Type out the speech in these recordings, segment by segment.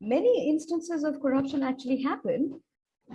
many instances of corruption actually happen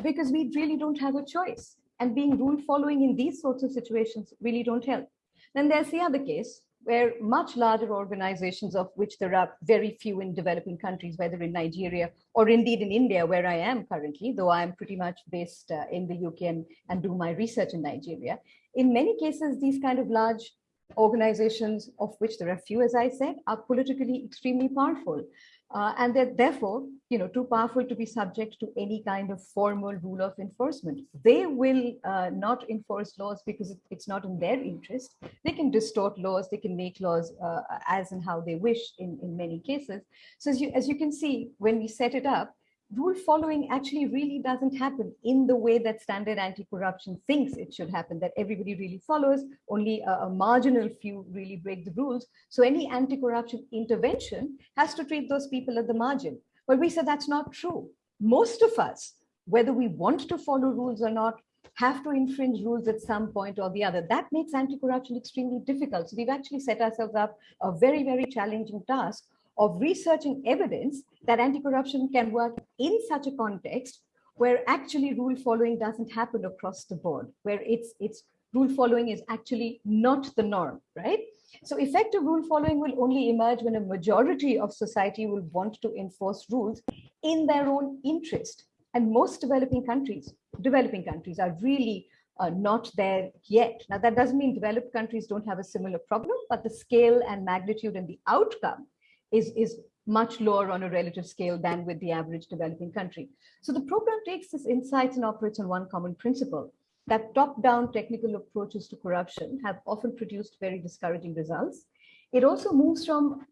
because we really don't have a choice. And being rule following in these sorts of situations really don't help. Then there's the other case where much larger organizations of which there are very few in developing countries, whether in Nigeria or indeed in India, where I am currently, though I'm pretty much based uh, in the UK and, and do my research in Nigeria. In many cases, these kind of large organizations, of which there are few, as I said, are politically extremely powerful. Uh, and they're therefore, you know, too powerful to be subject to any kind of formal rule of enforcement. They will uh, not enforce laws because it's not in their interest. They can distort laws, they can make laws uh, as and how they wish in, in many cases. So as you, as you can see, when we set it up, rule following actually really doesn't happen in the way that standard anti-corruption thinks it should happen, that everybody really follows, only a, a, marginal few really break the rules. So any anti-corruption intervention has to treat those people at the margin. But we said that's not true. Most of us, whether we want to follow rules or not, have to infringe rules at some point or the other. That makes anti-corruption extremely difficult. So we've actually set ourselves up a very, very challenging task of researching evidence that anti-corruption can work in such a context where actually rule following doesn't happen across the board, where it's, it's rule following is actually not the norm, right? So effective rule following will only emerge when a majority of society will want to enforce rules in their own interest. And most developing countries, developing countries are really uh, not there yet. Now that doesn't mean developed countries don't have a similar problem, but the scale and magnitude and the outcome is, is much lower on a relative scale than with the average developing country. So the program takes this insights and operates on one common principle that top-down technical approaches to corruption have often produced very discouraging results. It also moves from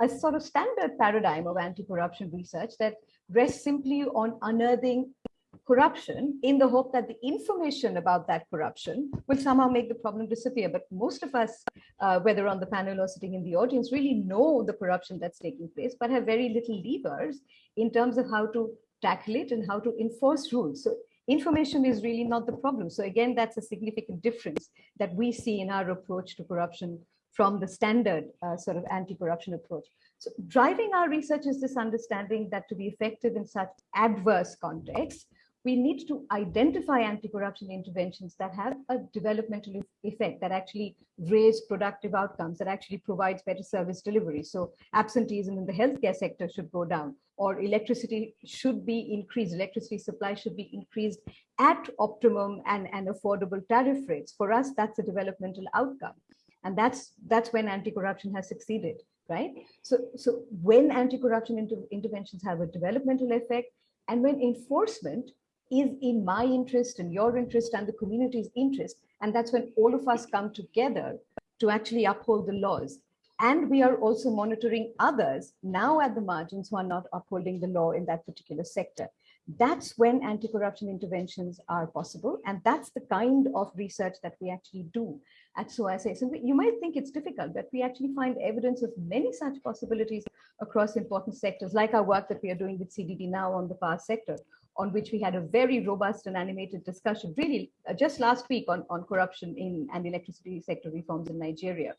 a sort of standard paradigm of anti-corruption research that rests simply on unearthing corruption in the hope that the information about that corruption will somehow make the problem disappear. But most of us, uh, whether on the panel or sitting in the audience, really know the corruption that's taking place, but have very little levers in terms of how to tackle it and how to enforce rules. So information is really not the problem. So again, that's a significant difference that we see in our approach to corruption from the standard uh, sort of anti-corruption approach. So driving our research is this understanding that to be effective in such adverse contexts, we need to identify anti-corruption interventions that have a developmental effect that actually raise productive outcomes, that actually provides better service delivery. So absenteeism in the healthcare sector should go down, or electricity should be increased, electricity supply should be increased at optimum and, and affordable tariff rates. For us, that's a developmental outcome. And that's, that's when anti-corruption has succeeded, right? So, so when anti-corruption inter interventions have a developmental effect, and when enforcement is in my interest and your interest and the community's interest. And that's when all of us come together to actually uphold the laws. And we are also monitoring others now at the margins who are not upholding the law in that particular sector. That's when anti-corruption interventions are possible. And that's the kind of research that we actually do at SOAS. So you might think it's difficult, but we actually find evidence of many such possibilities across important sectors, like our work that we are doing with CDD now on the power sector, on which we had a very robust and animated discussion, really uh, just last week on, on corruption in and electricity sector reforms in Nigeria.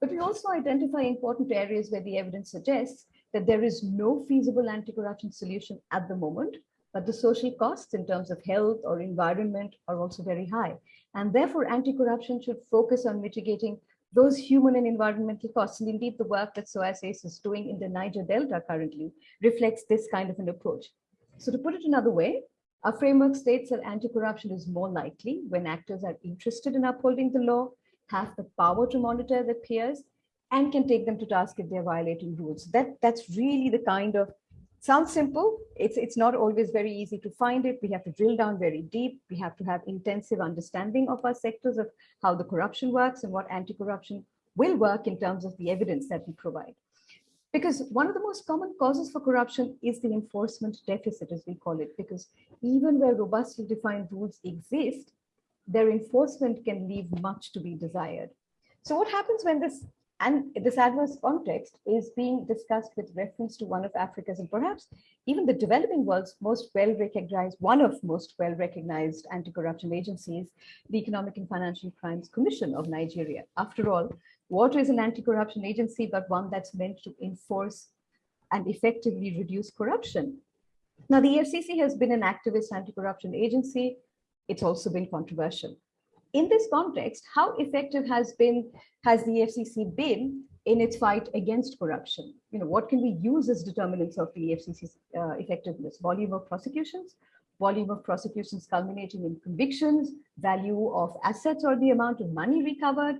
But we also identify important areas where the evidence suggests that there is no feasible anti-corruption solution at the moment, but the social costs in terms of health or environment are also very high. And therefore, anti-corruption should focus on mitigating those human and environmental costs. And indeed, the work that SOAS is doing in the Niger Delta currently reflects this kind of an approach. So to put it another way, our framework states that anti-corruption is more likely when actors are interested in upholding the law, have the power to monitor their peers, and can take them to task if they're violating rules. That, that's really the kind of, sounds simple, it's, it's not always very easy to find it. We have to drill down very deep. We have to have intensive understanding of our sectors of how the corruption works and what anti-corruption will work in terms of the evidence that we provide. Because one of the most common causes for corruption is the enforcement deficit, as we call it, because even where robustly defined rules exist, their enforcement can leave much to be desired. So what happens when this and this adverse context is being discussed with reference to one of Africa's and perhaps even the developing world's most well-recognized, one of most well-recognized anti-corruption agencies, the Economic and Financial Crimes Commission of Nigeria. After all, what is an anti-corruption agency but one that's meant to enforce and effectively reduce corruption. Now, the EFCC has been an activist anti-corruption agency. It's also been controversial. In this context, how effective has been has the EFCC been in its fight against corruption? You know, what can we use as determinants of the EFCC's uh, effectiveness? Volume of prosecutions, volume of prosecutions culminating in convictions, value of assets or the amount of money recovered,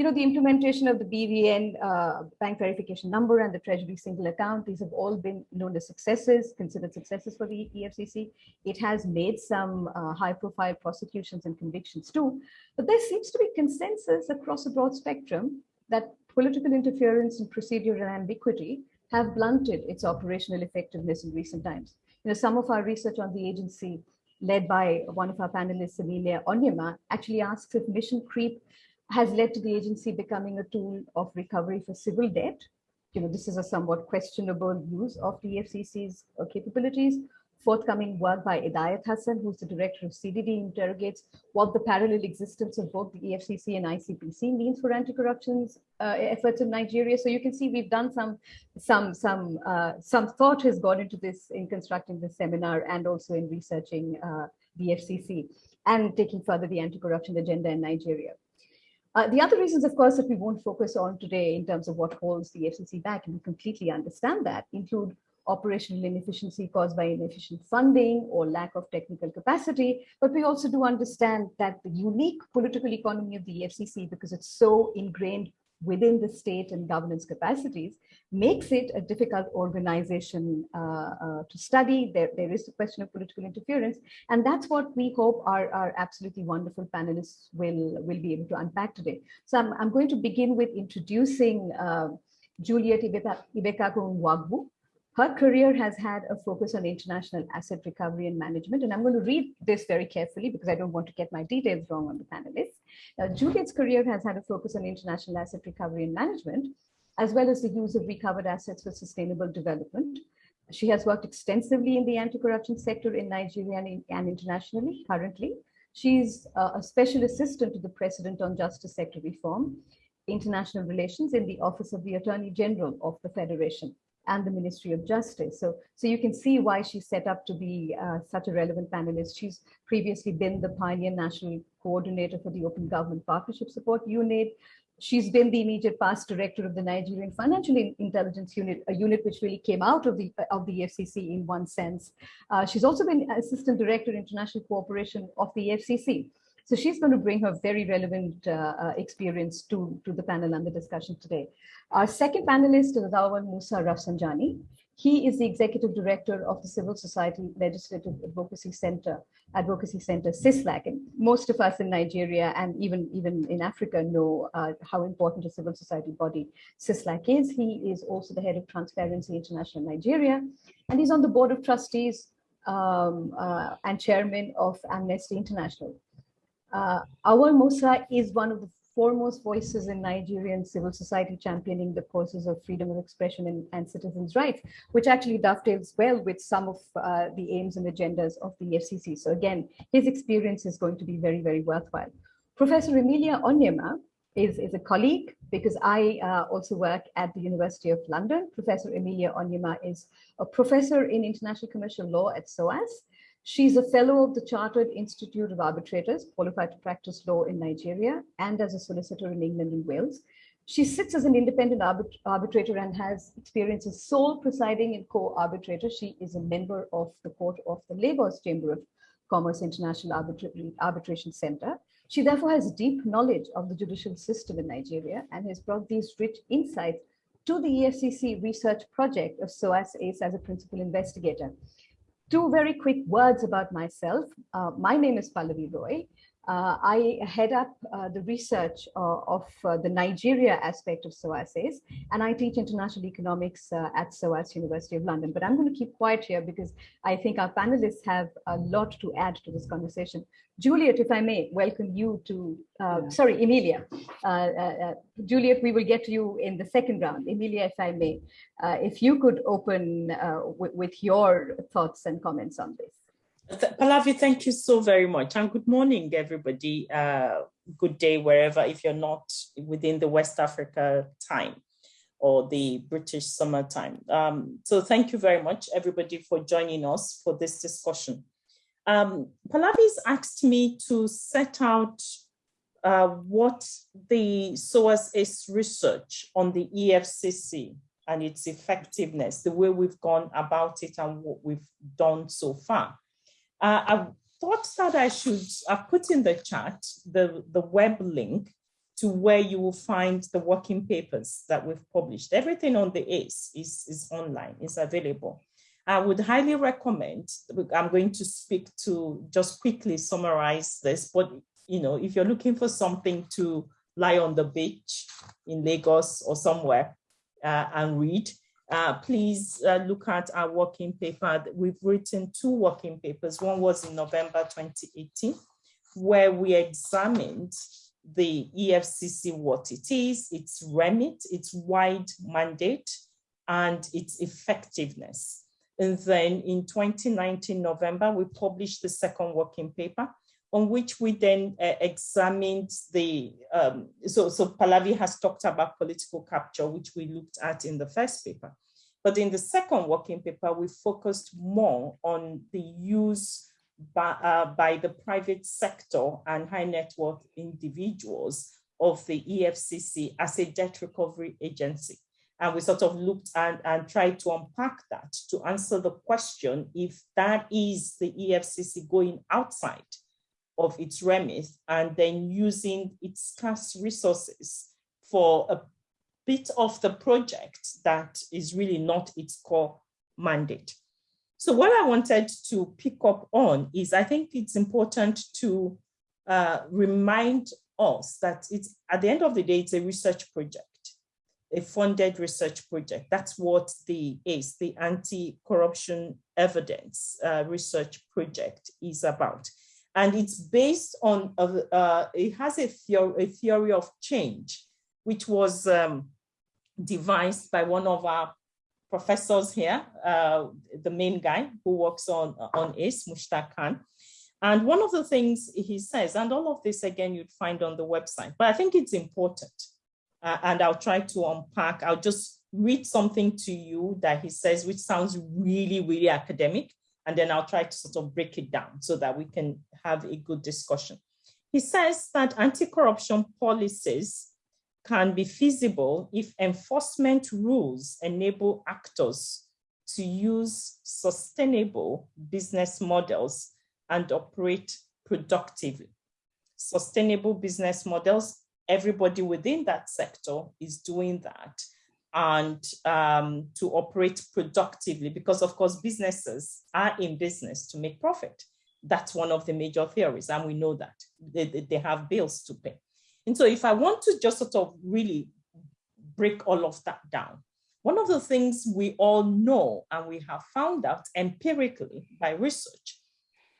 you know, the implementation of the BVN uh, bank verification number and the Treasury single account, these have all been known as successes, considered successes for the EFCC. It has made some uh, high profile prosecutions and convictions too, but there seems to be consensus across a broad spectrum that political interference and procedural ambiguity have blunted its operational effectiveness in recent times. You know, some of our research on the agency led by one of our panelists, Emilia Onyema, actually asks if mission creep has led to the agency becoming a tool of recovery for civil debt. You know, this is a somewhat questionable use of the EFCC's uh, capabilities. Forthcoming work by Idayat Hassan, who's the director of CDD, interrogates what the parallel existence of both the EFCC and ICPC means for anti-corruption uh, efforts in Nigeria. So you can see we've done some, some, some, uh, some thought has gone into this in constructing this seminar and also in researching uh, the EFCC and taking further the anti-corruption agenda in Nigeria. Uh, the other reasons, of course, that we won't focus on today in terms of what holds the EFCC back, and we completely understand that, include operational inefficiency caused by inefficient funding or lack of technical capacity. But we also do understand that the unique political economy of the EFCC, because it's so ingrained within the state and governance capacities makes it a difficult organization uh, uh, to study. There, there is a question of political interference, and that's what we hope our, our absolutely wonderful panelists will, will be able to unpack today. So I'm, I'm going to begin with introducing uh, Juliet Ibekaku Nwagwu, her career has had a focus on international asset recovery and management. And I'm going to read this very carefully because I don't want to get my details wrong on the panelists. Now, Juliet's career has had a focus on international asset recovery and management, as well as the use of recovered assets for sustainable development. She has worked extensively in the anti-corruption sector in Nigeria and, and internationally currently. She's uh, a special assistant to the President on Justice Sector Reform, International Relations in the Office of the Attorney General of the Federation and the Ministry of Justice. So, so you can see why she's set up to be uh, such a relevant panelist. She's previously been the Pioneer National Coordinator for the Open Government Partnership Support Unit. She's been the immediate past director of the Nigerian Financial Intelligence Unit, a unit which really came out of the of the EFCC in one sense. Uh, she's also been assistant director international cooperation of the EFCC. So she's going to bring her very relevant uh, uh, experience to, to the panel and the discussion today. Our second panelist is Auwal Musa Rafsanjani. He is the executive director of the Civil Society Legislative Advocacy Center, Advocacy Center, CISLAC. And most of us in Nigeria and even, even in Africa know uh, how important a civil society body CISLAC is. He is also the head of Transparency International Nigeria, and he's on the board of trustees um, uh, and chairman of Amnesty International. Uh, Musa is one of the foremost voices in Nigerian civil society championing the causes of freedom of expression and, and citizens' rights, which actually dovetails well with some of uh, the aims and agendas of the EFCC. So again, his experience is going to be very, very worthwhile. Professor Emilia Onyema is, is a colleague because I uh, also work at the University of London. Professor Emilia Onyema is a professor in international commercial law at SOAS She's a fellow of the Chartered Institute of Arbitrators, qualified to practice law in Nigeria, and as a solicitor in England and Wales. She sits as an independent arbit arbitrator and has experience as sole presiding and co-arbitrator. She is a member of the Court of the Lagos Chamber of Commerce International Arbitra Arbitration Center. She therefore has deep knowledge of the judicial system in Nigeria and has brought these rich insights to the EFCC research project of SOAS ACE as a principal investigator two very quick words about myself. Uh, my name is Pallavi Roy. Uh, I head up uh, the research uh, of uh, the Nigeria aspect of SOAS ACE, and I teach international economics uh, at SOAS University of London. But I'm going to keep quiet here because I think our panelists have a lot to add to this conversation. Juliet, if I may, welcome you to, yeah. sorry, Emilia. Juliet, we will get to you in the second round. Emilia, if I may, if you could open with your thoughts and comments on this. Pallavi, thank you so very much. And good morning, everybody. Uh, good day, wherever, if you're not within the West Africa time. or the British summertime. Um, so thank you very much, everybody, for joining us for this discussion. Um, Pallavi's asked me to set out uh, what the SOAS is research on the EFCC and its effectiveness, the way we've gone about it and what we've done so far. Uh, I thought that I should uh, put in the chat the, the web link to where you will find the working papers that we've published. Everything on the ACE is, is online, is available. I would highly recommend, I'm going to speak to just quickly summarize this, but you know, if you're looking for something to lie on the beach in Lagos or somewhere uh, and read, uh, please uh, look at our working paper. We've written two working papers. One was in November 2018, where we examined the EFCC, what it is, its remit, its wide mandate, and its effectiveness. And then in 2019, November, we published the second working paper, on which we then uh, examined the, um, so, so Pallavi has talked about political capture, which we looked at in the first paper. But in the second working paper, we focused more on the use by, uh, by the private sector and high net worth individuals of the EFCC as a debt recovery agency. And we sort of looked at and tried to unpack that to answer the question if that is the EFCC going outside of its remit and then using its scarce resources for a bit of the project that is really not its core mandate. So what I wanted to pick up on is I think it's important to uh, remind us that it's at the end of the day, it's a research project, a funded research project. That's what the ACE, the Anti-Corruption Evidence uh, Research Project is about. And it's based on, uh, it has a theory, a theory of change, which was um, devised by one of our professors here, uh, the main guy who works on, on ACE, Mushtaq Khan. And one of the things he says, and all of this again, you'd find on the website, but I think it's important. Uh, and I'll try to unpack, I'll just read something to you that he says, which sounds really, really academic. And then I'll try to sort of break it down so that we can have a good discussion. He says that anti-corruption policies can be feasible if enforcement rules enable actors to use sustainable business models and operate productively. Sustainable business models, everybody within that sector is doing that and um, to operate productively because of course businesses are in business to make profit. That's one of the major theories and we know that they, they have bills to pay. And so if I want to just sort of really break all of that down, one of the things we all know and we have found out empirically by research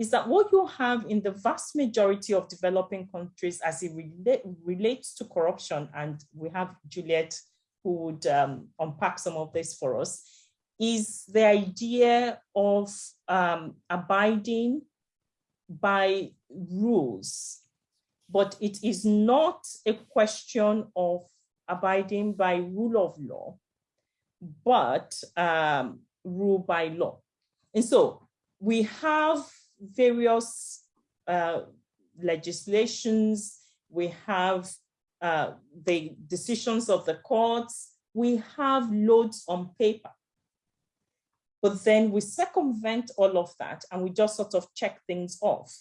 is that what you have in the vast majority of developing countries as it relate, relates to corruption, and we have Juliet who would um, unpack some of this for us, is the idea of um, abiding by rules but it is not a question of abiding by rule of law, but um, rule by law. And so we have various uh, legislations, we have uh, the decisions of the courts, we have loads on paper. But then we circumvent all of that and we just sort of check things off.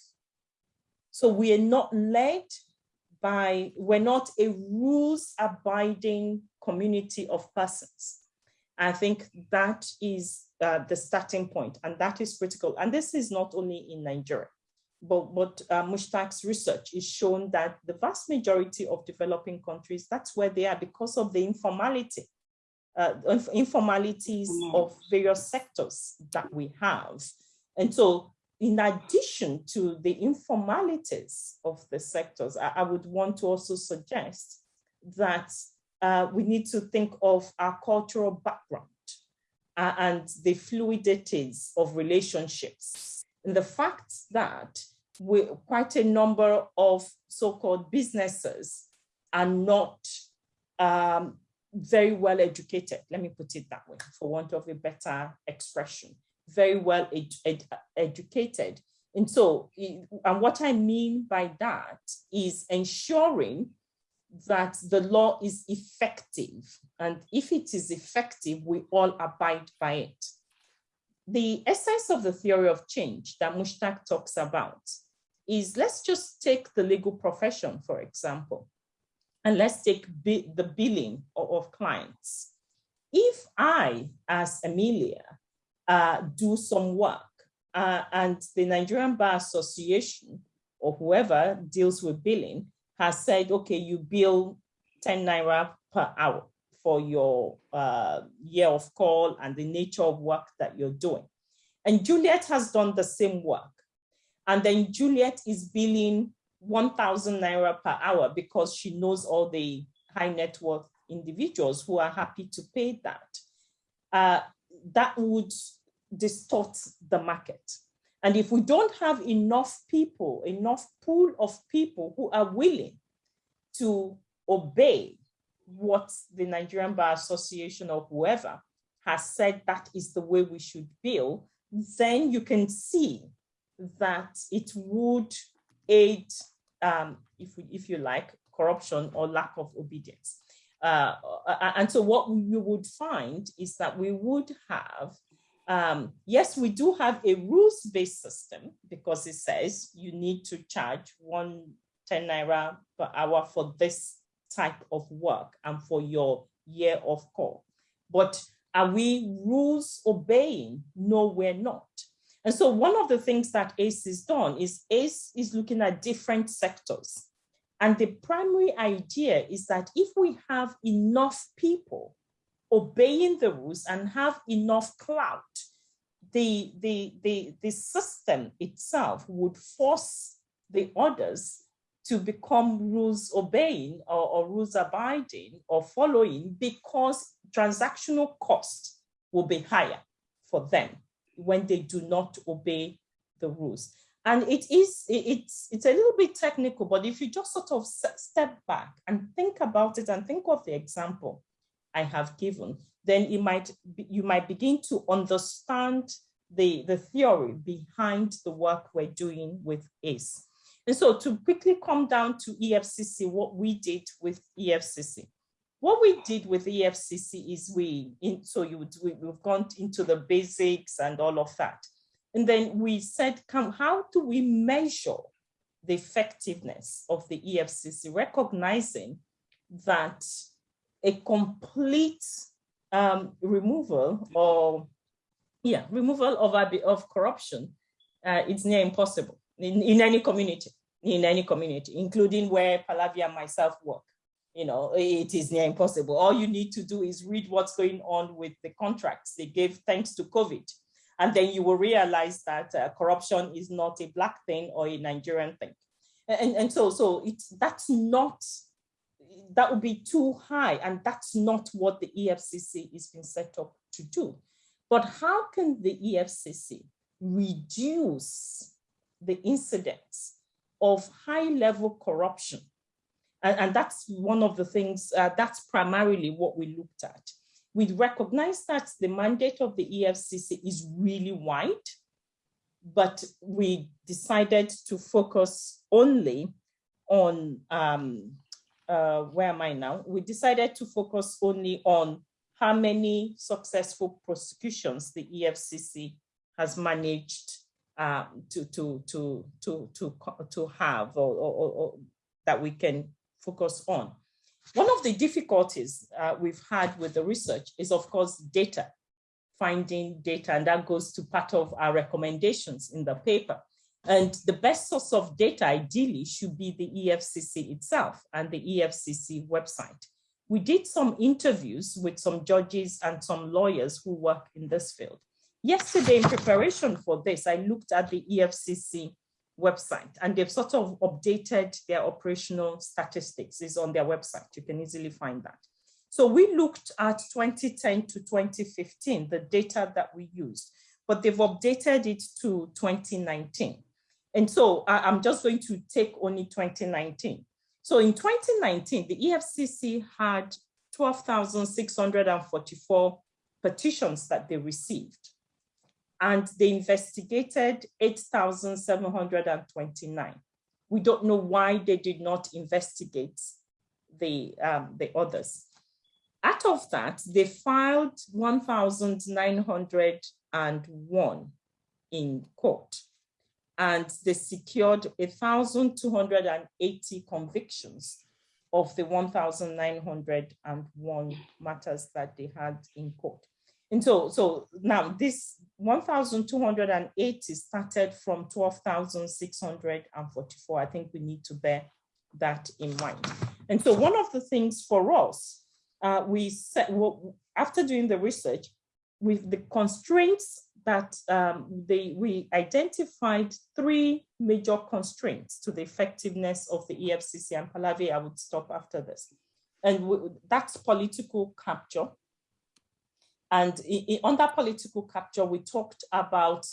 So we are not led by, we're not a rules abiding community of persons. I think that is uh, the starting point and that is critical. And this is not only in Nigeria, but, but uh, Mushtaq's research is shown that the vast majority of developing countries, that's where they are because of the informality, uh, informalities of various sectors that we have. And so in addition to the informalities of the sectors, I, I would want to also suggest that uh, we need to think of our cultural background uh, and the fluidities of relationships. And the fact that we, quite a number of so-called businesses are not um, very well educated, let me put it that way, for want of a better expression, very well ed ed educated. And so, and what I mean by that is ensuring that the law is effective. And if it is effective, we all abide by it. The essence of the theory of change that Mushtaq talks about is let's just take the legal profession, for example, and let's take the billing of, of, clients. If I, as Emilia, uh, do some work uh, and the Nigerian Bar Association or whoever deals with billing has said, okay, you bill 10 Naira per hour for your uh, year of call and the nature of work that you're doing. And Juliet has done the same work. And then Juliet is billing 1,000 Naira per hour because she knows all the high net worth individuals who are happy to pay that. Uh, that would distort the market. And if we don't have enough people, enough pool of people who are willing to obey what the Nigerian Bar Association or whoever has said that is the way we should bill, then you can see that it would aid, um, if, we, if you like, corruption or lack of obedience. Uh, and so what we would find is that we would have um, yes, we do have a rules-based system because it says you need to charge one 10 naira per hour for this type of work and for your year of call. But are we rules obeying? No, we're not. And so one of the things that ACE has done is ACE is looking at different sectors. And the primary idea is that if we have enough people obeying the rules and have enough clout, the, the, the, the system itself would force the others to become rules obeying or, or, rules abiding or following because transactional cost will be higher for them when they do not obey the rules. And it is, it's, it's a little bit technical, but if you just sort of step back and think about it and think of the example I have given, then you might, you might begin to understand the, the theory behind the work we're doing with ACE. And so to quickly come down to EFCC, what we did with EFCC. What we did with the EFCC is we, in, so you we, we've gone into the basics and all of that. And then we said, come, how do we measure the effectiveness of the EFCC, recognizing that a complete um, removal or yeah, removal of, of corruption, uh, it's near impossible in, in any community, in any community, including where Pallavi and myself work. You know, it is near impossible. All you need to do is read what's going on with the contracts they gave thanks to COVID. And then you will realize that uh, corruption is not a black thing or a Nigerian thing. And, and so, so it's, that's not, that would be too high. And that's not what the EFCC is being set up to do. But how can the EFCC reduce the incidence of high level corruption? And, and that's one of the things, uh, that's primarily what we looked at. We recognize that the mandate of the EFCC is really wide, but we decided to focus only on, um, uh, where am I now? We decided to focus only on how many successful prosecutions the EFCC has managed uh, to, to, to, to, to, to have or, or, or, that we can focus on. One of the difficulties uh, we've had with the research is, of course, data, finding data, and that goes to part of our recommendations in the paper. And the best source of data, ideally, should be the EFCC itself and the EFCC website we did some interviews with some judges and some lawyers who work in this field. Yesterday, in preparation for this, I looked at the EFCC website and they've sort of updated their operational statistics is on their website. You can easily find that. So we looked at 2010 to 2015, the data that we used, but they've updated it to 2019. And so I'm just going to take only 2019. So in 2019, the EFCC had 12,644 petitions that they received. And they investigated 8,729. We don't know why they did not investigate the, um, the others. Out of that, they filed 1,901 in court and they secured 1,280 convictions of the 1,901 matters that they had in court. And so, so now this 1,280 started from 12,644. I think we need to bear that in mind. And so one of the things for us, uh, we said, well, after doing the research, with the constraints that um, they, we identified three major constraints to the effectiveness of the EFCC and Pallavi, I would stop after this. And that's political capture. And under political capture, we talked about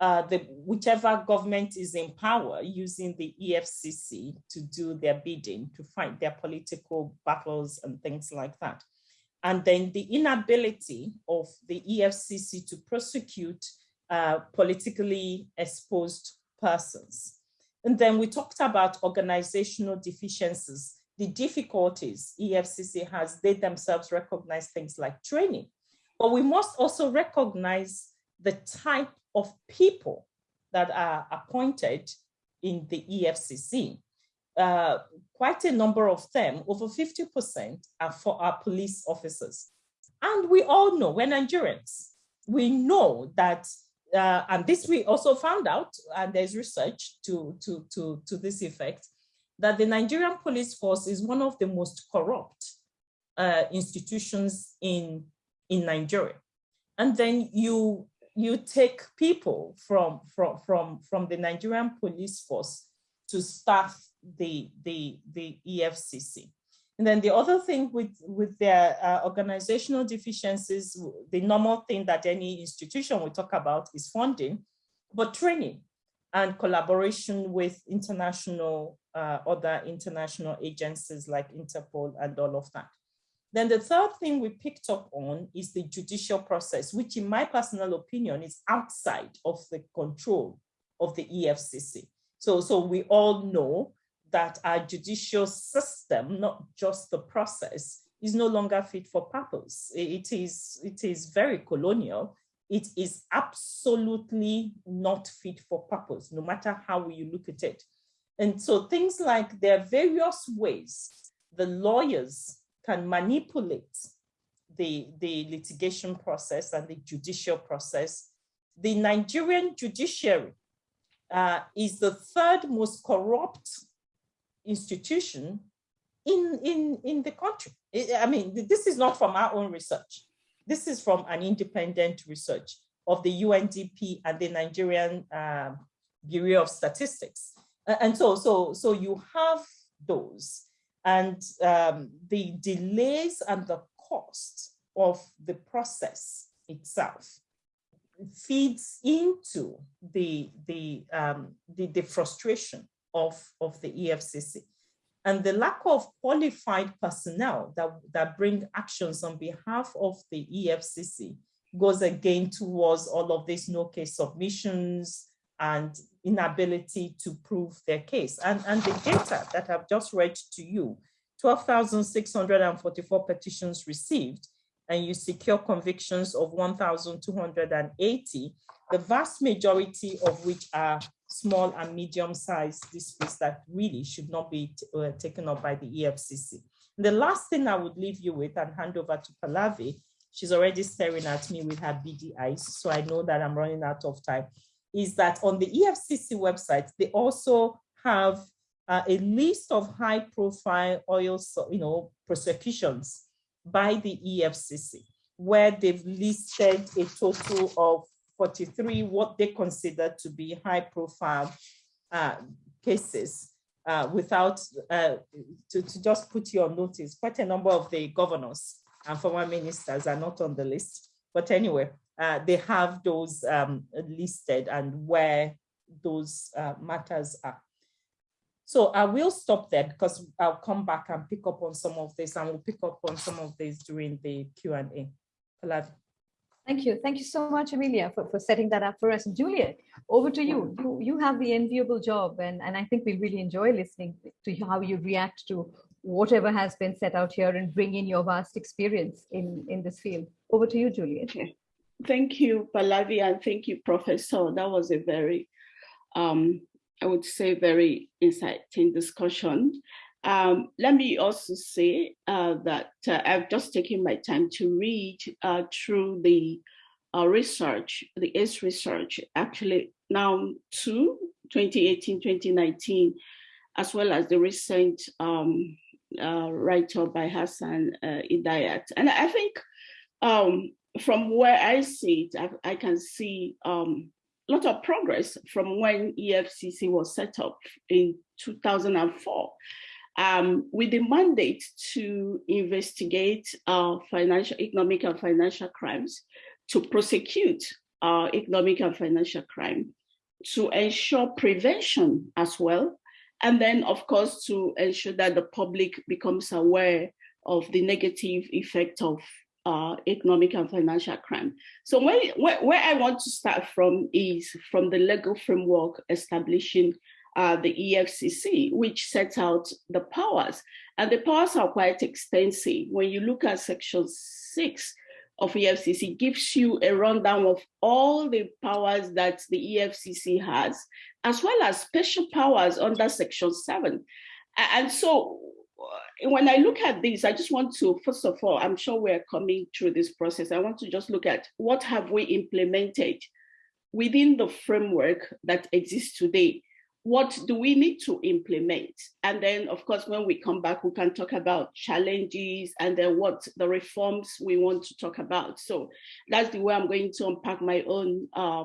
uh, the whichever government is in power using the EFCC to do their bidding, to fight their political battles and things like that and then the inability of the EFCC to prosecute uh, politically exposed persons. And then we talked about organizational deficiencies, the difficulties EFCC has, they themselves recognize things like training. But we must also recognize the type of people that are appointed in the EFCC uh, quite a number of them, over 50% are for our police officers. And we all know, we're Nigerians, we know that, uh, and this we also found out, and there's research to, to, to, to this effect, that the Nigerian police force is one of the most corrupt uh, institutions in, in Nigeria. And then you, you take people from, from, from, from the Nigerian police force to staff the, the, the EFCC. And then the other thing with, with their uh, organizational deficiencies, the normal thing that any institution will talk about is funding, but training and collaboration with international, uh, other international agencies like Interpol and all of that. Then the third thing we picked up on is the judicial process, which in my personal opinion is outside of the control of the EFCC. So, so we all know that our judicial system, not just the process, is no longer fit for purpose. It is, it is very colonial. It is absolutely not fit for purpose, no matter how you look at it. And so things like there are various ways the lawyers can manipulate the, the litigation process and the judicial process. The Nigerian judiciary uh, is the third most corrupt institution in, in, in the country. I mean, this is not from our own research. This is from an independent research of the UNDP and the Nigerian um, Bureau of Statistics. And so, so, so you have those and um, the delays and the cost of the process itself feeds into the, the, um, the, the frustration of, of the EFCC. And the lack of qualified personnel that, that bring actions on behalf of the EFCC goes again towards all of these no case submissions and inability to prove their case. And, and the data that I've just read to you, 12,644 petitions received, and you secure convictions of 1,280, the vast majority of which are small and medium-sized disputes that really should not be uh, taken up by the EFCC. And the last thing I would leave you with and hand over to Pallavi, she's already staring at me with her beady eyes, so I know that I'm running out of time, is that on the EFCC website, they also have uh, a list of high profile oil, you know, prosecutions by the EFCC, where they've listed a total of 43 what they consider to be high profile uh, cases uh, without, uh, to, to just put you on notice, quite a number of the governors and former ministers are not on the list. But anyway, uh, they have those um, listed and where those uh, matters are. So I will stop there because I'll come back and pick up on some of this and we'll pick up on some of this during the Q&A. Thank you. Thank you so much, Emilia, for, for setting that up for us. Juliet, over to you. You, you have the enviable job, and, and I think we really enjoy listening to how you react to whatever has been set out here and bring in your vast experience in, in this field. Over to you, Juliet. Okay. Thank you, Pallavi, and thank you, Professor. That was a very, um, I would say, very inciting discussion. Um, let me also say uh, that uh, I've just taken my time to read uh, through the uh, research, the ACE research, actually now to 2018, 2019, as well as the recent um, uh, write-up by Hassan uh, Idayat. And I think um, from where I see it, I, I can see um, a lot of progress from when EFCC was set up in 2004. Um, with the mandate to investigate uh, financial, economic and financial crimes, to prosecute uh, economic and financial crime, to ensure prevention as well, and then, of course, to ensure that the public becomes aware of the negative effect of uh, economic and financial crime. So where, where, where, I want to start from is from the legal framework establishing uh, the EFCC, which sets out the powers. And the powers are quite extensive. When you look at section six of EFCC, gives you a rundown of all the powers that the EFCC has, as well as special powers under section seven. And so when I look at this, I just want to, first of all, I'm sure we're coming through this process. I want to just look at what have we implemented within the framework that exists today. What do we need to implement? And then, of course, when we come back, we can talk about challenges and then what the reforms we want to talk about. So that's the way I'm going to unpack my own uh,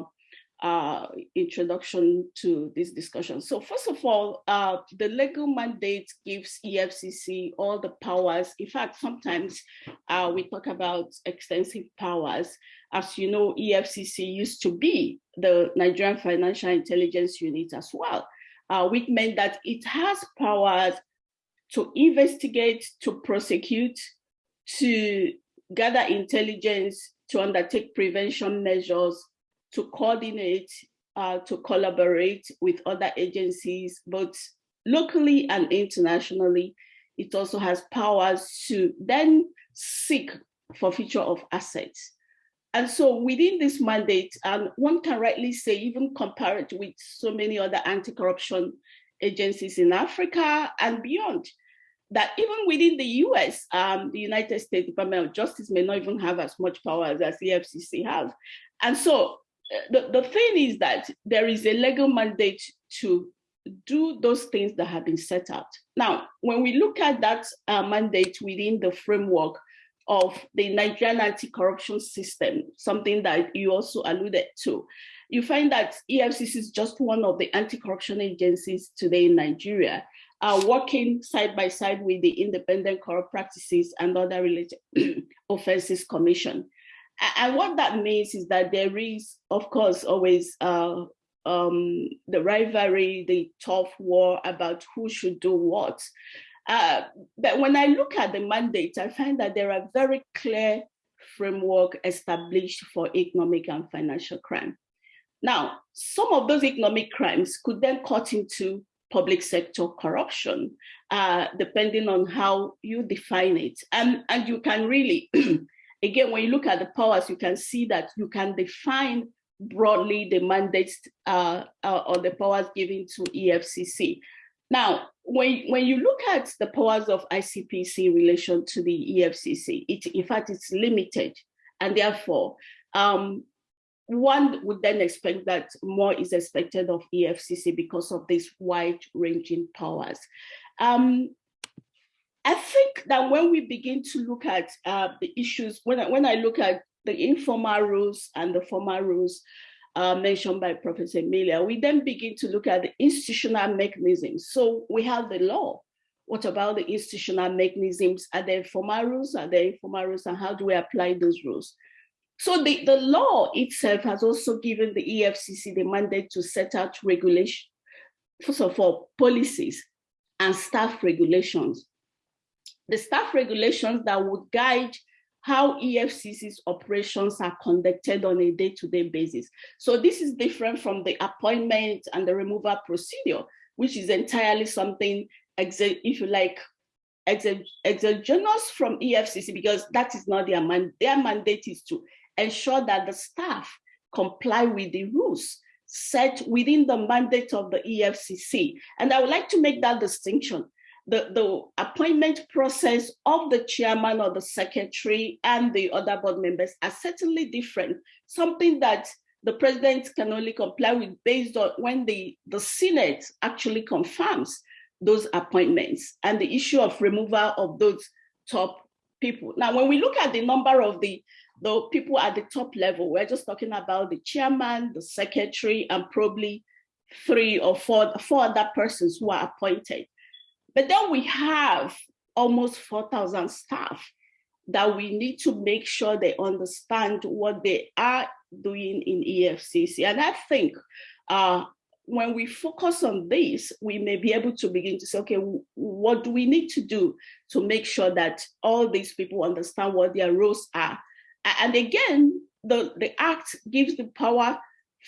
uh, introduction to this discussion. So first of all, uh, the legal mandate gives EFCC all the powers. In fact, sometimes uh, we talk about extensive powers. As you know, EFCC used to be the Nigerian Financial Intelligence Unit as well, uh, which meant that it has powers to investigate, to prosecute, to gather intelligence, to undertake prevention measures, to coordinate, uh, to collaborate with other agencies, both locally and internationally. It also has powers to then seek for forfeiture of assets. And so within this mandate, and one can rightly say, even compare it with so many other anti-corruption agencies in Africa and beyond, that even within the US, um, the United States Department of Justice may not even have as much power as the EFCC have. And so the, the thing is that there is a legal mandate to do those things that have been set out. Now, when we look at that uh, mandate within the framework of the Nigerian anti-corruption system, something that you also alluded to, you find that EFCC is just one of the anti-corruption agencies today in Nigeria, uh, working side by side with the Independent Corrupt Practices and Other Related Offenses Commission. And what that means is that there is, of course, always uh, um, the rivalry, the tough war about who should do what. Uh, but when I look at the mandate, I find that there are very clear framework established for economic and financial crime. Now, some of those economic crimes could then cut into public sector corruption, uh, depending on how you define it. And, and you can really again, when you look at the powers, you can see that you can define broadly the mandates uh, uh, or the powers given to EFCC. Now, when, when you look at the powers of ICPC in relation to the EFCC, it, in fact, it's limited. And therefore, um, one would then expect that more is expected of EFCC because of these wide-ranging powers. Um, I think that when we begin to look at uh, the issues, when I, when I look at the informal rules and the formal rules uh, mentioned by Professor Emilia, we then begin to look at the institutional mechanisms. So we have the law. What about the institutional mechanisms? Are there formal rules? Are there informal rules? And how do we apply those rules? So the, the law itself has also given the EFCC the mandate to set out regulation, first of all, policies and staff regulations. The staff regulations that would guide how EFCC's operations are conducted on a day-to-day -day basis. So this is different from the appointment and the removal procedure, which is entirely something, if you like, exogenous from EFCC because that is not their man. Their mandate is to ensure that the staff comply with the rules set within the mandate of the EFCC. And I would like to make that distinction. The, the appointment process of the chairman or the secretary and the other board members are certainly different, something that the president can only comply with based on when the, the Senate actually confirms those appointments and the issue of removal of those top people. Now, when we look at the number of the, the people at the top level, we're just talking about the chairman, the secretary, and probably three or four, four other persons who are appointed. But then we have almost 4,000 staff that we need to make sure they understand what they are doing in EFCC. And I think uh, when we focus on this, we may be able to begin to say, okay, what do we need to do to make sure that all these people understand what their roles are? And again, the, the act gives the power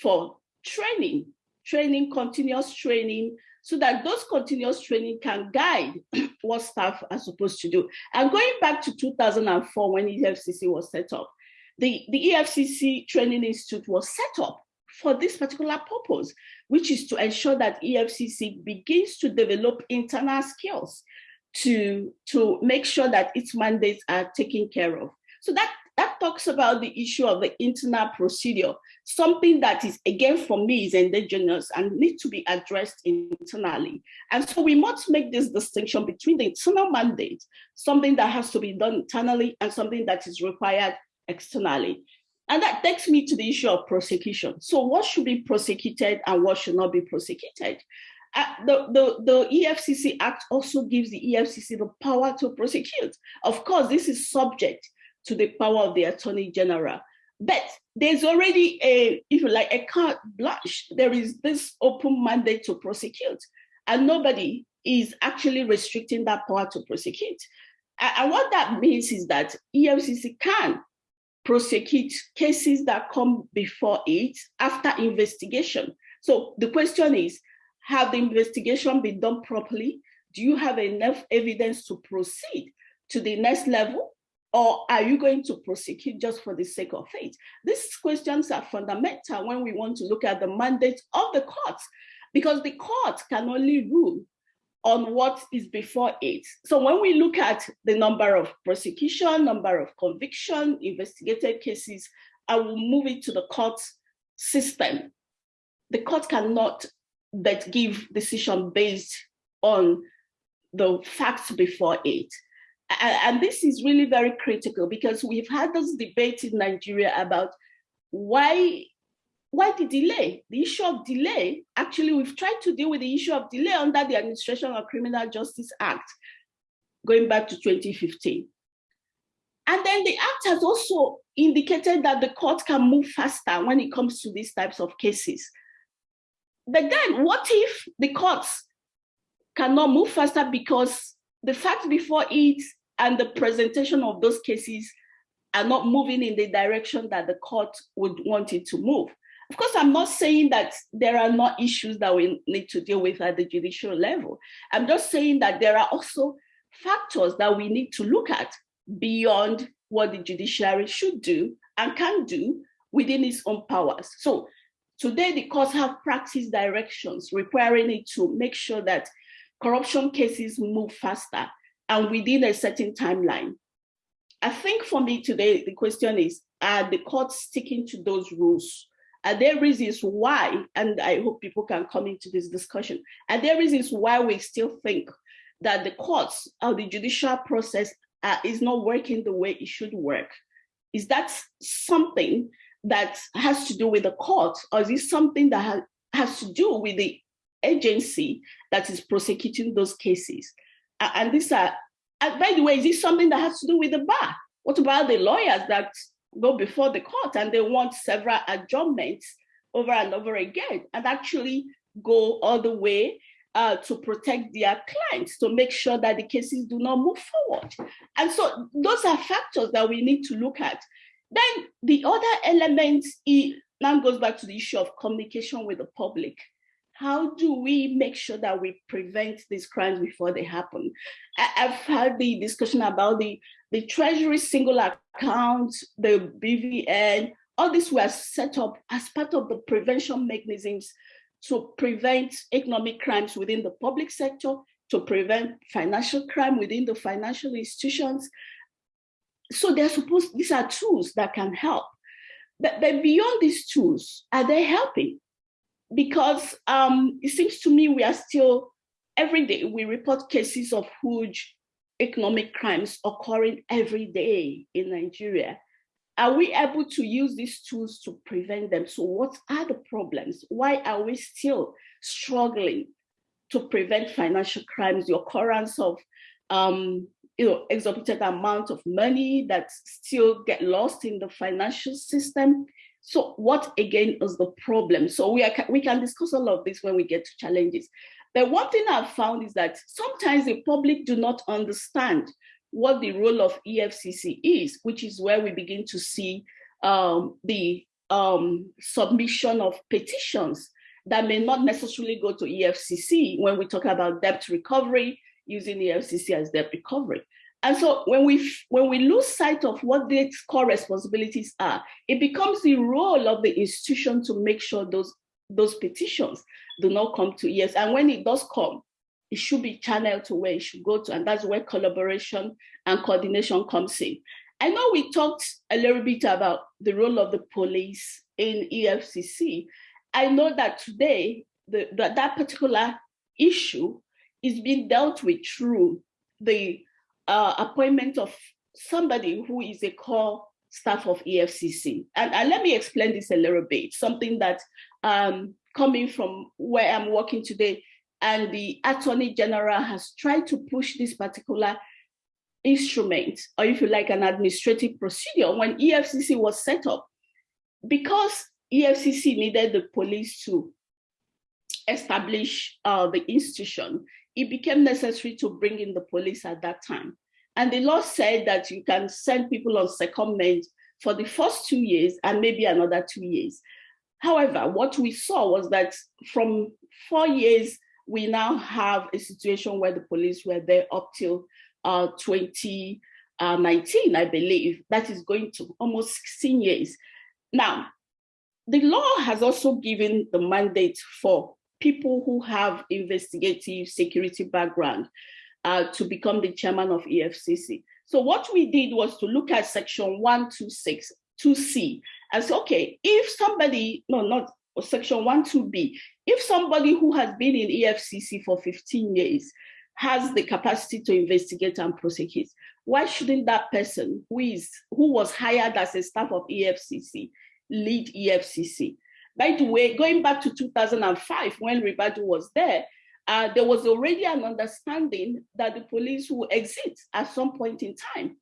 for training, training, continuous training, so that those continuous training can guide what staff are supposed to do. And going back to 2004 when EFCC was set up, the, the EFCC Training Institute was set up for this particular purpose, which is to ensure that EFCC begins to develop internal skills to, to make sure that its mandates are taken care of. So that, that talks about the issue of the internal procedure, something that is, again, for me, is endogenous and needs to be addressed internally. And so we must make this distinction between the internal mandate, something that has to be done internally and something that is required externally. And that takes me to the issue of prosecution. So what should be prosecuted and what should not be prosecuted? Uh, the, the, the EFCC Act also gives the EFCC the power to prosecute. Of course, this is subject to the power of the Attorney General. But there's already a, if you like, a carte blanche. There is this open mandate to prosecute, and nobody is actually restricting that power to prosecute. And what that means is that EFCC can prosecute cases that come before it after investigation. So the question is, have the investigation been done properly? Do you have enough evidence to proceed to the next level? Or are you going to prosecute just for the sake of it? These questions are fundamental when we want to look at the mandate of the courts, because the court can only rule on what is before it. So when we look at the number of prosecution, number of conviction, investigated cases, I will move it to the court system. The court cannot but give decision based on the facts before it. And this is really very critical because we've had this debate in Nigeria about why why the delay? The issue of delay, actually, we've tried to deal with the issue of delay under the Administration of Criminal Justice Act, going back to 2015. And then the act has also indicated that the court can move faster when it comes to these types of cases. But then what if the courts cannot move faster because the facts before it and the presentation of those cases are not moving in the direction that the court would want it to move. Of course, I'm not saying that there are not issues that we need to deal with at the judicial level. I'm just saying that there are also factors that we need to look at beyond what the judiciary should do and can do within its own powers. So today the courts have practice directions requiring it to make sure that corruption cases move faster and within a certain timeline. I think for me today, the question is, are the courts sticking to those rules? Are there reasons why, and I hope people can come into this discussion, are there reasons why we still think that the courts or the judicial process uh, is not working the way it should work. Is that something that has to do with the court, or is it something that ha has to do with the agency that is prosecuting those cases? And these are, uh, by the way, is this something that has to do with the bar? What about the lawyers that go before the court and they want several adjournments over and over again and actually go all the way uh, to protect their clients, to make sure that the cases do not move forward. And so those are factors that we need to look at. Then the other element now goes back to the issue of communication with the public. How do we make sure that we prevent these crimes before they happen? I've had the discussion about the, the Treasury single account, the BVN, all these were set up as part of the prevention mechanisms to prevent economic crimes within the public sector, to prevent financial crime within the financial institutions. So they're supposed, these are tools that can help. But, but beyond these tools, are they helping? Because um, it seems to me we are still, every day we report cases of huge economic crimes occurring every day in Nigeria. Are we able to use these tools to prevent them? So what are the problems? Why are we still struggling to prevent financial crimes, the occurrence of um, you know, exorbitant amount of money that still get lost in the financial system. So what again is the problem? So we, are, we can discuss all of this when we get to challenges. But one thing I've found is that sometimes the public do not understand what the role of EFCC is, which is where we begin to see um, the um, submission of petitions that may not necessarily go to EFCC when we talk about debt recovery, using EFCC as debt recovery. And so when we when we lose sight of what the core responsibilities are, it becomes the role of the institution to make sure those those petitions do not come to EFCC. And when it does come, it should be channeled to where it should go to, and that's where collaboration and coordination comes in. I know we talked a little bit about the role of the police in EFCC. I know that today, the, that, that particular issue is being dealt with through the uh, appointment of somebody who is a core staff of EFCC. And, let me explain this a little bit, something that um, coming from where I'm working today, and the Attorney General has tried to push this particular instrument, or if you like, an administrative procedure when EFCC was set up. Because EFCC needed the police to establish uh, the institution, it became necessary to bring in the police at that time. And the law said that you can send people on secondment for the first two years and maybe another two years. However, what we saw was that from four years we now have a situation where the police were there up till uh, 2019, I believe. That is going to almost 16 years. Now, the law has also given the mandate for people who have investigative security background uh, to become the chairman of EFCC. So what we did was to look at section 126, 2C, and say, okay, if somebody, no, not section 12B, if somebody who has been in EFCC for 15 years has the capacity to investigate and prosecute, why shouldn't that person who is who was hired as a staff of EFCC lead EFCC? By the way, going back to 2005 when Ribadu was there, uh, there was already an understanding that the police will exit at some point in time.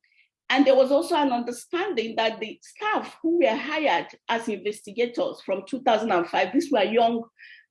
And there was also an understanding that the staff who were hired as investigators from 2005, these were young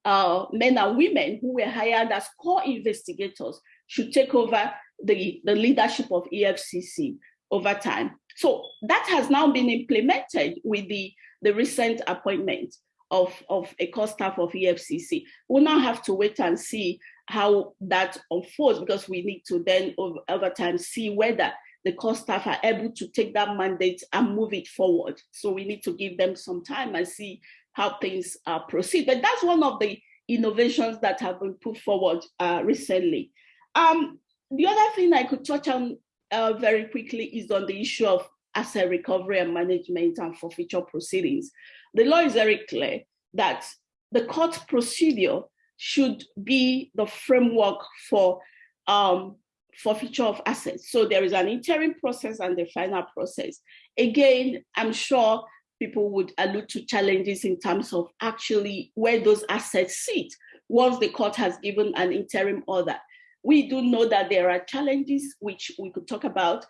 uh, men and women who were hired as core investigators, should take over the, the leadership of EFCC over time. So that has now been implemented with the, the recent appointment of, of a core staff of EFCC. We'll now have to wait and see how that unfolds because we need to then over, over time see whether the core staff are able to take that mandate and move it forward. So we need to give them some time and see how things uh, proceed. But that's one of the innovations that have been put forward uh, recently. Um, the other thing I could touch on uh, very quickly is on the issue of asset recovery and management and forfeiture proceedings. The law is very clear that the court procedure should be the framework for um, forfeiture of assets. So there is an interim process and the final process. Again, I'm sure people would allude to challenges in terms of actually where those assets sit once the court has given an interim order. We do know that there are challenges which we could talk about,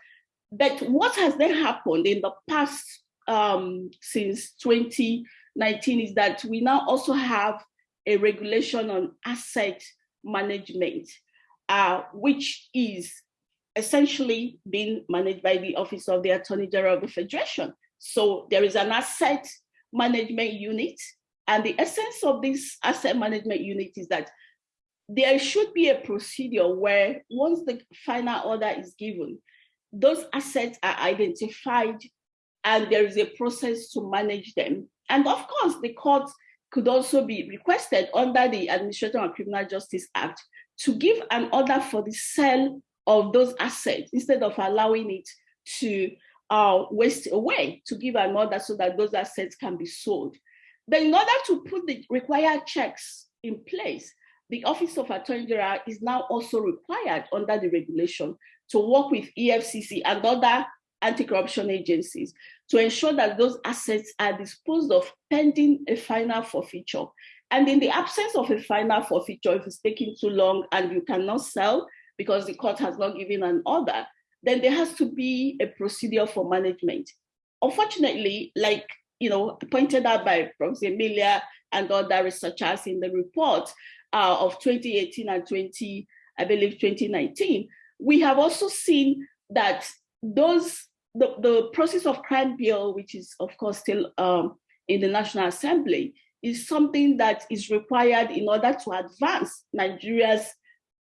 but what has then happened in the past um, since 2019 is that we now also have a regulation on asset management, uh, which is essentially being managed by the Office of the Attorney General of the Federation. So there is an asset management unit. And the essence of this asset management unit is that there should be a procedure where once the final order is given, those assets are identified and there is a process to manage them. And of course, the court could also be requested under the Administrative and Criminal Justice Act to give an order for the sale of those assets instead of allowing it to uh, waste away, to give an order so that those assets can be sold. Then in order to put the required checks in place, the Office of Attorney General is now also required under the regulation to work with EFCC and other anti-corruption agencies to ensure that those assets are disposed of pending a final forfeiture. And in the absence of a final forfeiture, if it's taking too long and you cannot sell because the court has not given an order, then there has to be a procedure for management. Unfortunately, like you know, pointed out by Professor Emilia and other researchers in the report uh, of 2018 and 20, I believe 2019, we have also seen that those the, the proceeds of crime bill, which is of course still um, in the National Assembly, is something that is required in order to advance Nigeria's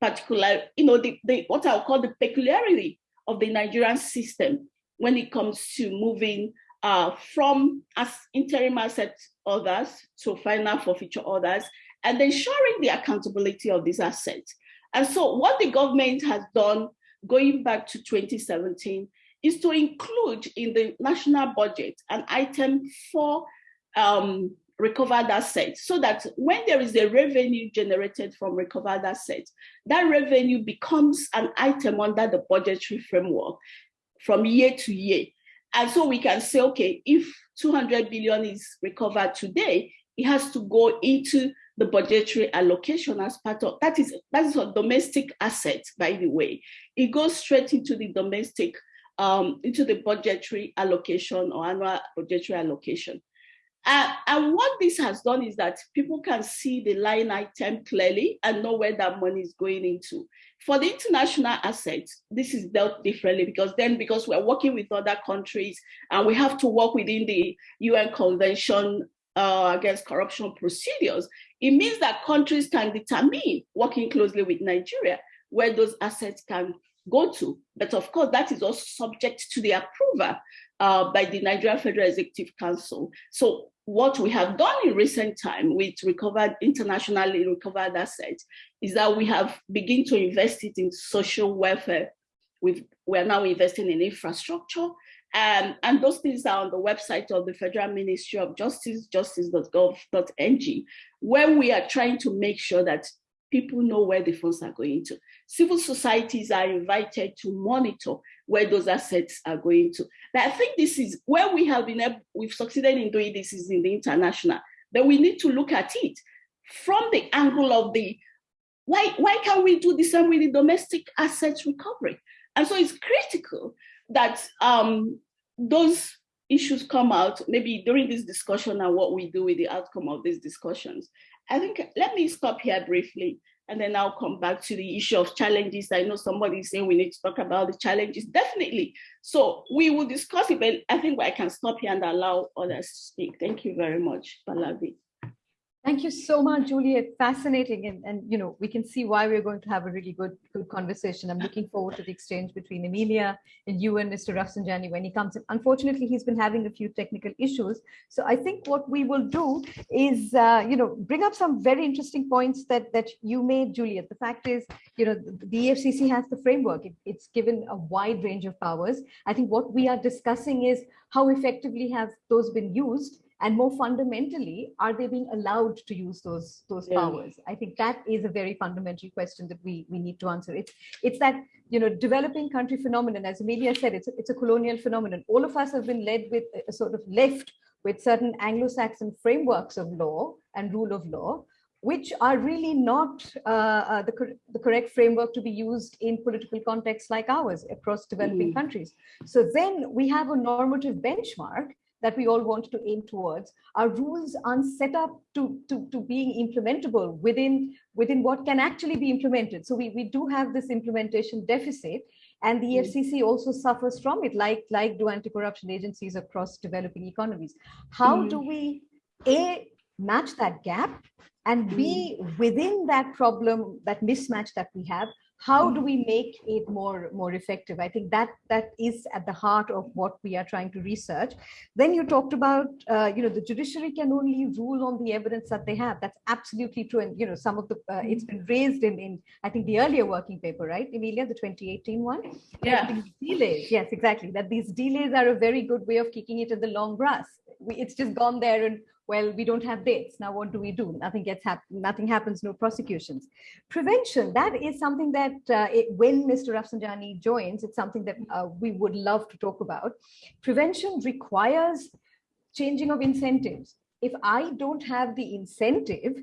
particular, you know, the, the what I'll call the peculiarity of the Nigerian system when it comes to moving uh, from as interim asset others to final forfeiture orders and ensuring the accountability of these assets. And so what the government has done going back to 2017 is to include in the national budget an item for um, recovered assets so that when there is a revenue generated from recovered assets, that revenue becomes an item under the budgetary framework from year to year. And so we can say, okay, if 200 billion is recovered today, it has to go into the budgetary allocation as part of that is that is a domestic asset, by the way. It goes straight into the domestic um, into the budgetary allocation or annual budgetary allocation. Uh, and what this has done is that people can see the line item clearly and know where that money is going into. For the international assets, this is dealt differently because then because we're working with other countries and we have to work within the UN Convention uh, against corruption procedures, it means that countries can determine, working closely with Nigeria, where those assets can go to. But of course, that is also subject to the approval uh, by the Nigerian Federal Executive Council. So what we have done in recent time with recovered, internationally recovered assets is that we have begun to invest it in social welfare. We've, we're now investing in infrastructure um, and those things are on the website of the Federal Ministry of Justice, justice.gov.ng, where we are trying to make sure that people know where the funds are going to. Civil societies are invited to monitor where those assets are going to. But I think this is where we have been able, we've succeeded in doing this is in the international, but we need to look at it from the angle of the, why, why can't we do the same with the domestic assets recovery? And so it's critical that um, those issues come out maybe during this discussion and what we do with the outcome of these discussions. I think let me stop here briefly and then I'll come back to the issue of challenges. I know somebody is saying we need to talk about the challenges, definitely. So we will discuss it, but I think I can stop here and allow others to speak. Thank you very much, Pallavi. Thank you so much, Juliet. Fascinating. And, and, you know, we can see why we're going to have a really good, good conversation. I'm looking forward to the exchange between Emilia and you and Mr. Rafsanjani when he comes in. Unfortunately, he's been having a few technical issues. So I think what we will do is, uh, you know, bring up some very interesting points that, that you made, Juliet. The fact is, you know, the EFCC has the framework. It, it's given a wide range of powers. I think what we are discussing is how effectively have those been used and more fundamentally are they being allowed to use those those yeah. powers i think that is a very fundamental question that we we need to answer it's it's that you know developing country phenomenon as Emilia said it's a, it's a colonial phenomenon all of us have been led with a sort of left with certain anglo-saxon frameworks of law and rule of law which are really not uh, uh, the, the correct framework to be used in political contexts like ours across developing mm. countries. So then we have a normative benchmark that we all want to aim towards, our rules aren't set up to, to, to being implementable within, within what can actually be implemented. So we, we do have this implementation deficit and the EFCC also suffers from it, like, like do anti-corruption agencies across developing economies. How mm. do we, A, match that gap and B, within that problem, that mismatch that we have, how do we make it more more effective? I think that that is at the heart of what we are trying to research. Then you talked about uh, you know the judiciary can only rule on the evidence that they have. That's absolutely true. And you know some of the uh, it's been raised in in i think the earlier working paper right emilia the 2018 one? Yeah. Delays yes exactly that these delays are a very good way of kicking it in the long grass. We, it's just gone there and well, we don't have dates. Now, what do we do? Nothing gets happened. Nothing happens. No prosecutions. Prevention. That is something that uh, it, when Mr. Rafsanjani joins, it's something that uh, we would love to talk about. Prevention requires changing of incentives. If I don't have the incentive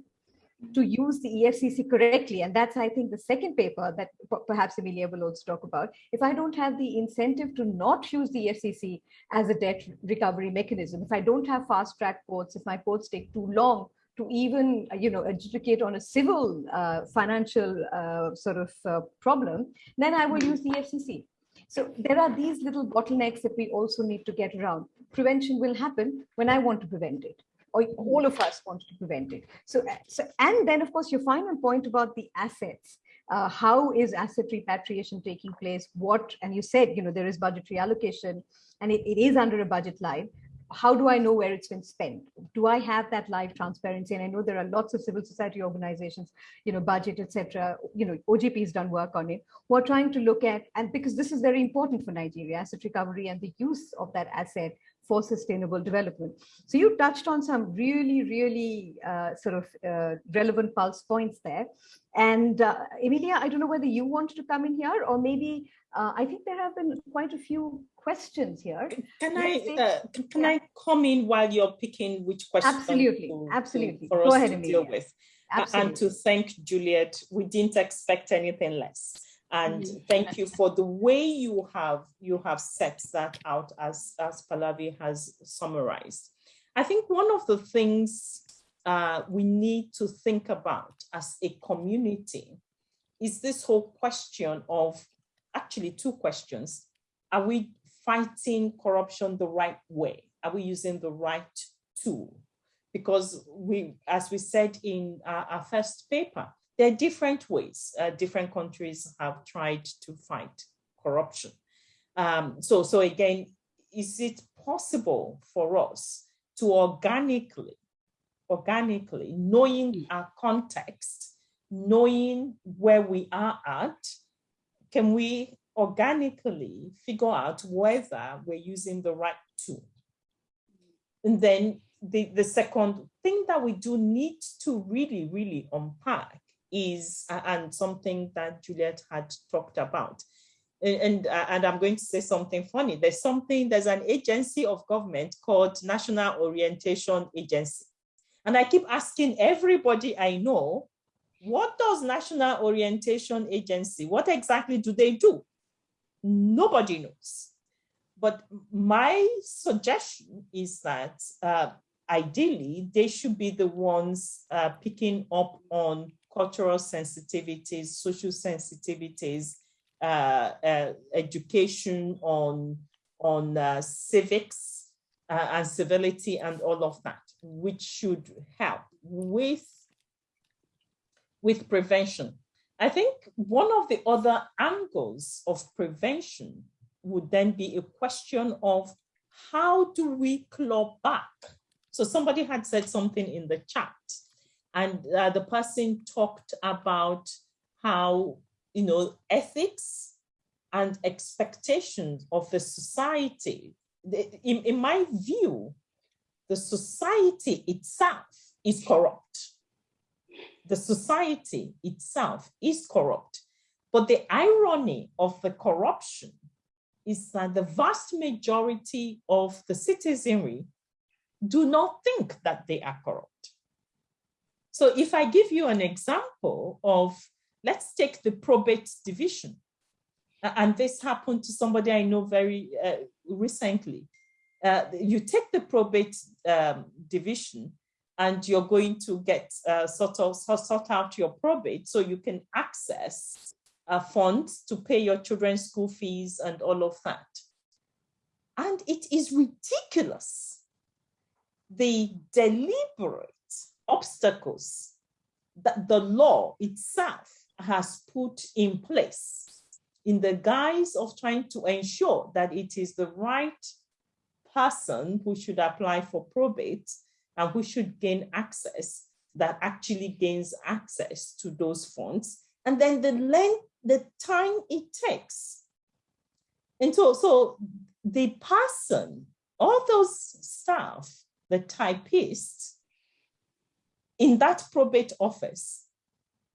to use the EFCC correctly. And that's, I think, the second paper that perhaps Emilia will also talk about. If I don't have the incentive to not use the EFCC as a debt recovery mechanism, if I don't have fast track courts, if my courts take too long to even, you know, adjudicate on a civil uh, financial uh, sort of uh, problem, then I will use the EFCC. So there are these little bottlenecks that we also need to get around. Prevention will happen when I want to prevent it or all of us want to prevent it. So, so and then of course your final point about the assets. Uh, how is asset repatriation taking place? What, and you said, you know, there is budgetary allocation and it, it is under a budget line. How do I know where it's been spent? Do I have that live transparency? And I know there are lots of civil society organizations, you know, budget, etc. You know, OGP has done work on it. We're trying to look at, and because this is very important for Nigeria, asset recovery and the use of that asset for sustainable development. So you touched on some really, really uh, sort of uh, relevant pulse points there. And uh, Emilia, I don't know whether you want to come in here or maybe uh, I think there have been quite a few questions here. Can I uh, can, yeah. I come in while you're picking which questions? Absolutely, to, absolutely. For Go us ahead, to Emilia. deal with. Absolutely. And to thank Juliet, we didn't expect anything less and mm-hmm. thank you for the way you have you have set that out as as Pallavi has summarized. I think one of the things uh, we need to think about as a community is this whole question of actually two questions. Are we fighting corruption the right way? Are we using the right tool? Because we, as we said in our, our first paper, there are different ways uh, different countries have tried to fight corruption. Um, so, so again, is it possible for us to organically, organically, knowing mm. our context, knowing where we are at, can we organically figure out whether we're using the right tool? And then the, the second thing that we do need to really, really unpack is, and something that Juliet had talked about. And, and I'm going to say something funny. There's something, there's an agency of government called National Orientation Agency. And I keep asking everybody I know, what does National Orientation Agency, what exactly do they do? Nobody knows. But my suggestion is that uh, ideally, they should be the ones uh, picking up on cultural sensitivities, social sensitivities, uh, uh, education on, on uh, civics uh, and civility and all of that, which should help with, with prevention. I think one of the other angles of prevention would then be a question of how do we claw back? So somebody had said something in the chat and uh, the person talked about how, you know, ethics and expectations of the society. In, in my view, the society itself is corrupt. The society itself is corrupt. But the irony of the corruption is that the vast majority of the citizenry do not think that they are corrupt. So if I give you an example of, let's take the probate division. And this happened to somebody I know very uh, recently. uh, you take the probate um, division and you're going to get uh, sort of sort out your probate so you can access uh, funds to pay your children's school fees and all of that. And it is ridiculous the deliberate obstacles that the law itself has put in place in the guise of trying to ensure that it is the right person who should apply for probate and who should gain access that actually gains access to those funds. And then the length the time it takes. And so so the person all those staff the typists in that probate office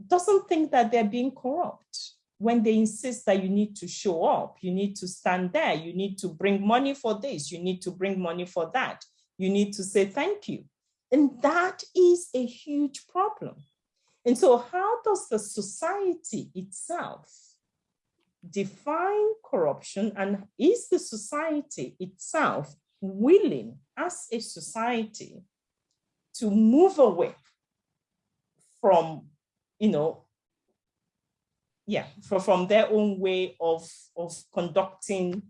doesn't think that they're being corrupt when they insist that you need to show up, you need to stand there, you need to bring money for this, you need to bring money for that, you need to say thank you. And that is a huge problem. And so how does the society itself define corruption and is the society itself willing as a society to move away from, you know, yeah, for, from their own way of, of conducting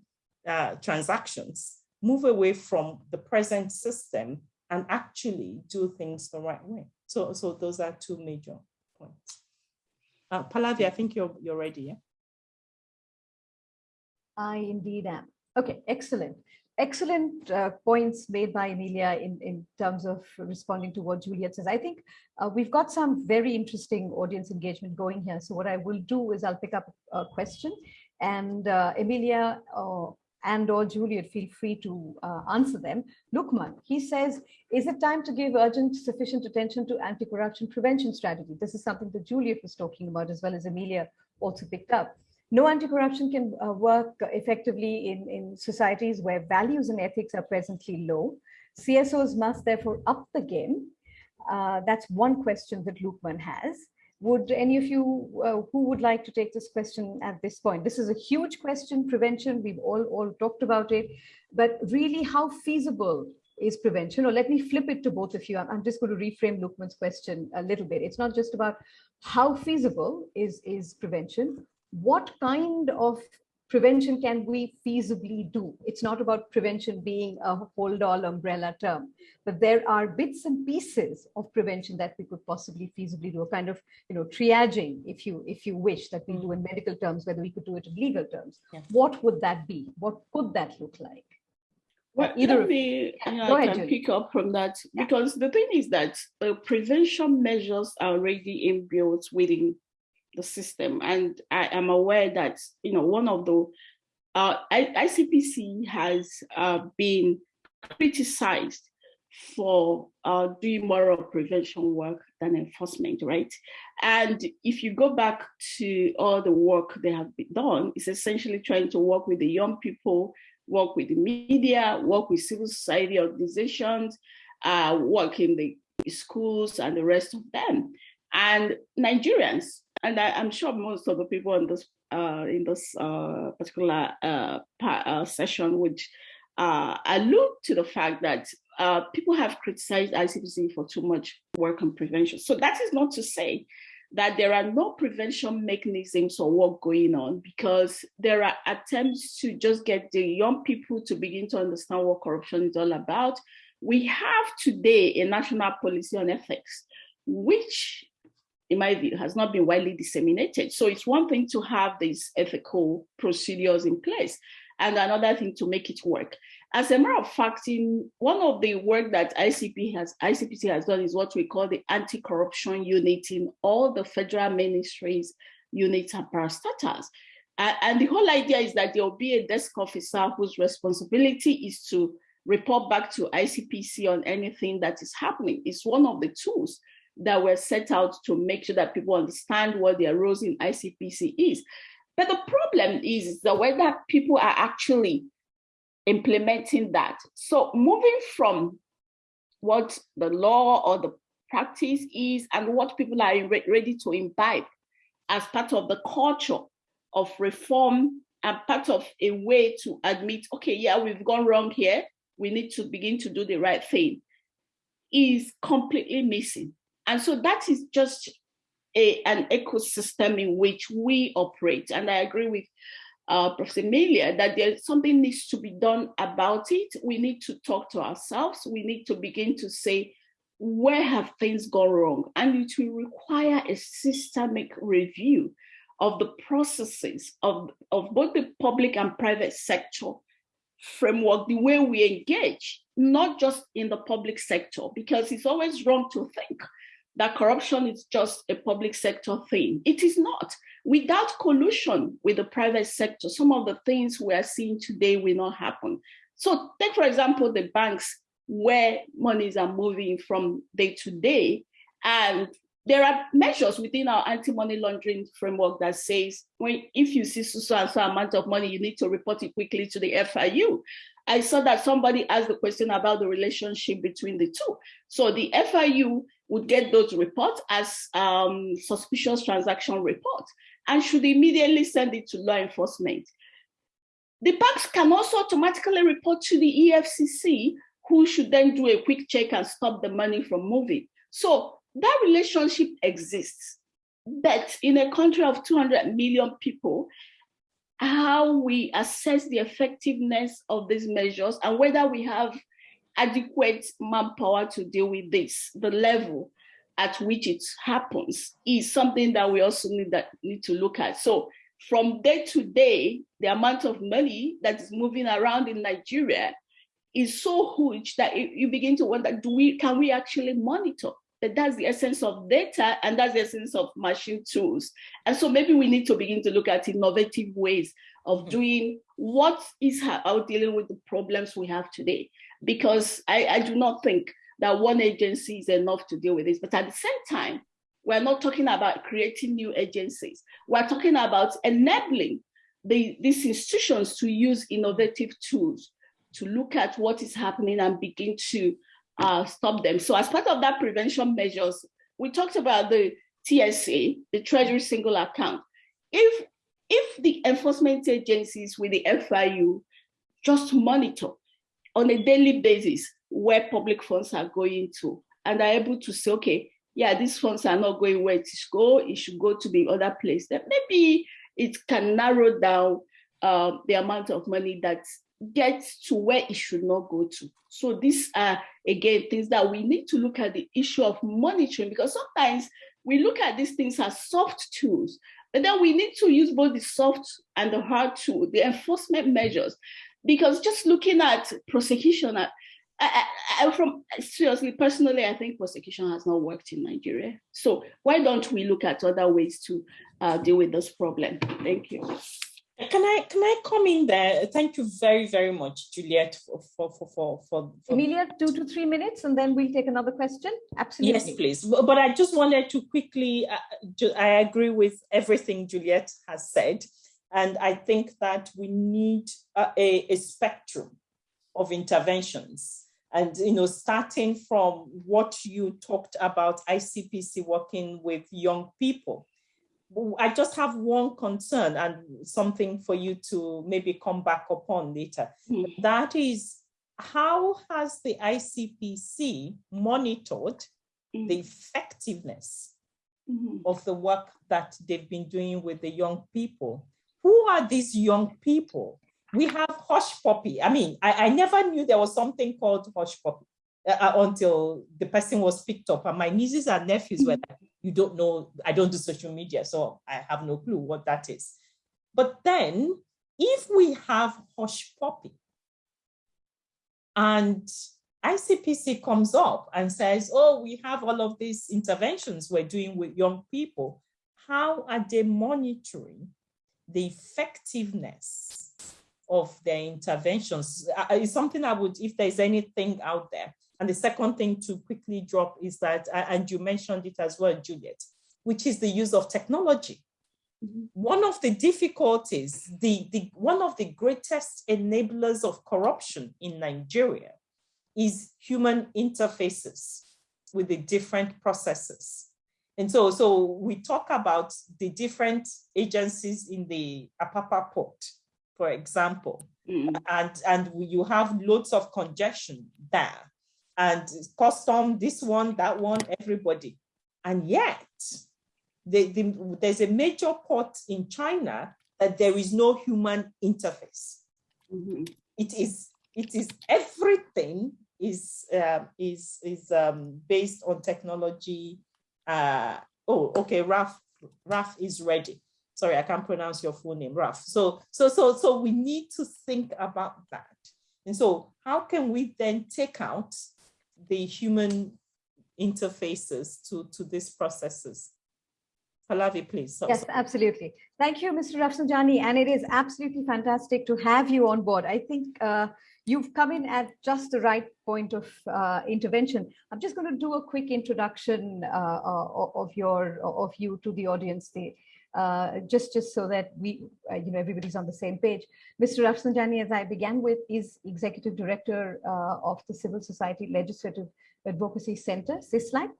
uh, transactions, move away from the present system and actually do things the right way. So, so those are two major points. Uh, I think you're, you're ready, yeah? I indeed am. Okay, excellent excellent uh, points made by Emilia in, in terms of responding to what Juliet says. I think uh, we've got some very interesting audience engagement going here. So what I will do is I'll pick up a question and uh, Emilia uh, and or Juliet feel free to uh, answer them. Lukman, he says, is it time to give urgent sufficient attention to anti-corruption prevention strategy? This is something that Juliet was talking about as well as Emilia also picked up. No anti-corruption can uh, work effectively in, in societies where values and ethics are presently low. CSOs must therefore up the game. Uh, that's one question that Lukman has. Would any of you uh, who would like to take this question at this point? This is a huge question, prevention, we've all, all talked about it, but really how feasible is prevention? Or let me flip it to both of you. I'm, I'm just going to reframe Lukman's question a little bit. It's not just about how feasible is, is prevention, what kind of prevention can we feasibly do? It's not about prevention being a hold all umbrella term, but there are bits and pieces of prevention that we could possibly feasibly do, a kind of you know triaging, if you if you wish, that we do mm. in medical terms, whether we could do it in legal terms. Yeah. What would that be? What could that look like? Well, uh, either let me yeah, I ahead, can Julie. pick up from that yeah. because the thing is that the prevention measures are already inbuilt within the system. And I am aware that, you know, one of the, uh, ICPC has uh, been criticized for uh, doing more prevention work than enforcement, right? And if you go back to all the work they have done, it's essentially trying to work with the young people, work with the media, work with civil society organizations, uh, work in the schools and the rest of them. And Nigerians and I, am sure most of the people in this uh, in this uh, particular uh, uh session would uh, allude to the fact that uh, people have criticized ICPC for too much work on prevention. So that is not to say that there are no prevention mechanisms or work going on because there are attempts to just get the young people to begin to understand what corruption is all about. We have today a national policy on ethics, which in my view, has not been widely disseminated. So it's one thing to have these ethical procedures in place and another thing to make it work. As a matter of fact, in one of the work that ICP has, ICPC has done is what we call the anti-corruption unit in all the federal ministries, units and parastatals. Uh, and the whole idea is that there will be a desk officer whose responsibility is to report back to ICPC on anything that is happening. It's one of the tools that were set out to make sure that people understand what their roles in ICPC is. But the problem is the way that people are actually implementing that. So moving from what the law or the practice is and what people are re ready to imbibe as part of the culture of reform and part of a way to admit, okay, yeah, we've gone wrong here, we need to begin to do the right thing, is completely missing. And so that is just a, an ecosystem in which we operate. And I agree with uh, Professor Emilia that there's something needs to be done about it. We need to talk to ourselves. We need to begin to say, where have things gone wrong? And it will require a systemic review of the processes of, of both the public and private sector framework, the way we engage, not just in the public sector, because it's always wrong to think that corruption is just a public sector thing. It is not. Without collusion with the private sector, some of the things we are seeing today will not happen. So take, for example, the banks where monies are moving from day to day. And there are measures within our anti-money laundering framework that says, when, if you see so and so amount of money, you need to report it quickly to the FIU. I saw that somebody asked the question about the relationship between the two. So the FIU would get those reports as um, suspicious transaction reports and should immediately send it to law enforcement. The banks can also automatically report to the EFCC, who should then do a quick check and stop the money from moving. So that relationship exists. But in a country of 200 million people, how we assess the effectiveness of these measures and whether we have adequate manpower to deal with this, the level at which it happens is something that we also need that need to look at. So from day to day, the amount of money that is moving around in Nigeria is so huge that you begin to wonder, do we can we actually monitor? That that's the essence of data and that's the essence of machine tools. And so maybe we need to begin to look at innovative ways of hmm. doing what is how dealing with the problems we have today. Because I, I do not think that one agency is enough to deal with this. But at the same time, we're not talking about creating new agencies. We're talking about enabling the, these institutions to use innovative tools to look at what is happening and begin to uh, stop them. So as part of that prevention measures, we talked about the TSA, the Treasury Single Account. If, if the enforcement agencies with the FIU just monitor on a daily basis where public funds are going to and are able to say, okay, yeah, these funds are not going where it should go, it should go to the other place, then maybe it can narrow down uh, the amount of money that gets to where it should not go to. So these are, again, things that we need to look at the issue of monitoring because sometimes we look at these things as soft tools, but then we need to use both the soft and the hard tool, the enforcement measures, because just looking at prosecution, I, I, I, from seriously, personally, I think prosecution has not worked in Nigeria. So why don't we look at other ways to uh, deal with this problem? Thank you. Can I can I come in there? Thank you very very much, Juliet, for for for for. for Emilia, two to three minutes, and then we'll take another question. Absolutely. Yes, please. But I just wanted to quickly. Uh, I agree with everything Juliet has said, and I think that we need a, a, a spectrum of interventions and you know starting from what you talked about icpc working with young people I just have one concern and something for you to maybe come back upon later. Mm. That is, how has the ICPC monitored mm. the effectiveness mm. of the work that they've been doing with the young people? Who are these young people? We have Hushpuppi. I mean, I, I never knew there was something called Hushpuppi uh, uh until the person was picked up. And my nieces and nephews were like, you don't know, I don't do social media, so I have no clue what that is. But then if we have Hushpuppi and ICPC comes up and says, oh, we have all of these interventions we're doing with young people, how are they monitoring the effectiveness of their interventions? is something I would, if there's anything out there, and the second thing to quickly drop is that, and you mentioned it as well, Juliet, which is the use of technology. Mm -hmm. One of the difficulties, the, the, one of the greatest enablers of corruption in Nigeria is human interfaces with the different processes. And so, so we talk about the different agencies in the Apapa port for example, Mm. and and you have loads of congestion there, and custom this one, that one, everybody, and yet the, the, there's a major port in China that there is no human interface. Mhm. It is it is everything is uh, is is um, based on technology. Uh, oh, okay, Raf Raf is ready. Sorry, I can't pronounce your full name, Raf. So so so so we need to think about that. And so how can we then take out the human interfaces to to these processes? Pallavi, please. So- Yes, absolutely. Thank you, Mr. Rafsanjani. And it is absolutely fantastic to have you on board. I think uh, you've come in at just the right point of uh, intervention. I'm just going to do a quick introduction uh, of your of you to the audience, the, uh, just just so that we, uh, you know, everybody's on the same page. Mr. Rafsanjani, as I began with, is executive director uh, of the Civil Society Legislative Advocacy Center, CISLAC,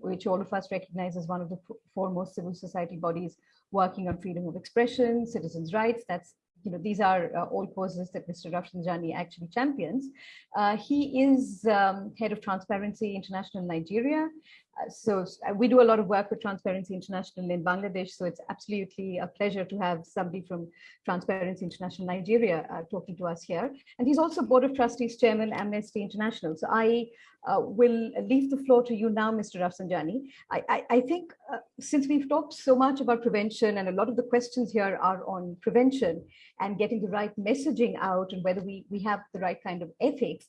which all of us recognize as one of the foremost civil society bodies working on freedom of expression, citizens' rights. That's, you know, these are uh, all causes that Mr. Rafsanjani actually champions. Uh, he is um, head of Transparency International Nigeria. So uh, we do a lot of work with Transparency International in Bangladesh. So it's absolutely a pleasure to have somebody from Transparency International Nigeria uh, talking to us here. And he's also Board of Trustees Chairman, Amnesty International. So I uh, will leave the floor to you now, Mr. Rafsanjani. I, I, I think uh, since we've talked so much about prevention and a lot of the questions here are on prevention and getting the right messaging out and whether we, we have the right kind of ethics,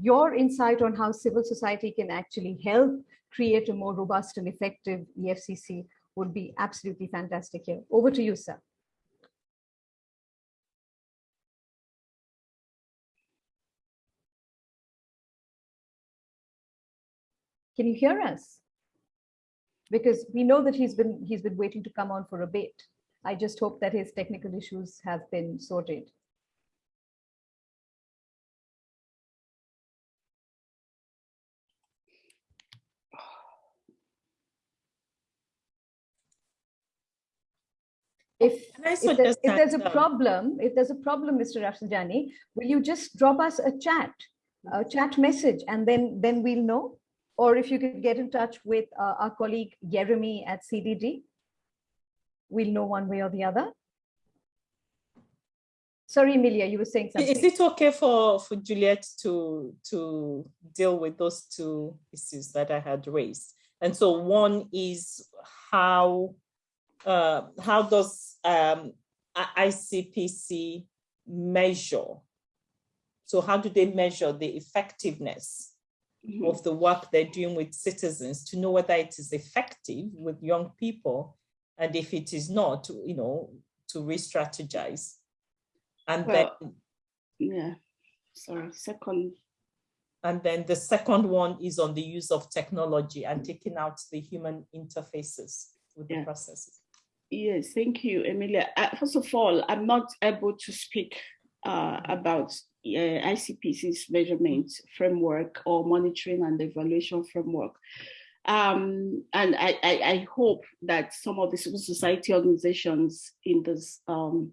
your insight on how civil society can actually help create a more robust and effective EFCC would be absolutely fantastic here. Over to you, sir. Can you hear us? Because we know that he's been he's been waiting to come on for a bit. I just hope that his technical issues have been sorted. If, if, there's, if there's a problem, if there's a problem, Mr. Rafsanjani, will you just drop us a chat, a chat message, and then then we'll know? Or if you could get in touch with uh, our colleague Jeremy at CDD, we'll know one way or the other. Sorry, Emilia, you were saying something. Is it okay for, for Juliet to, to deal with those two issues that I had raised? And so one is how, uh, how does um, ICPC measure? So how do they measure the effectiveness Mhm. of the work they're doing with citizens to know whether it is effective with young people? And if it is not, you know, to re-strategize. And then Yeah, sorry, second, And then the second one is on the use of technology and taking out the human interfaces with the processes. Yes, thank you, Emilia. Uh, First of all, I'm not able to speak uh, about uh, ICPC's measurement framework or monitoring and evaluation framework. Um, and I, I, I hope that some of the civil society organizations in this um,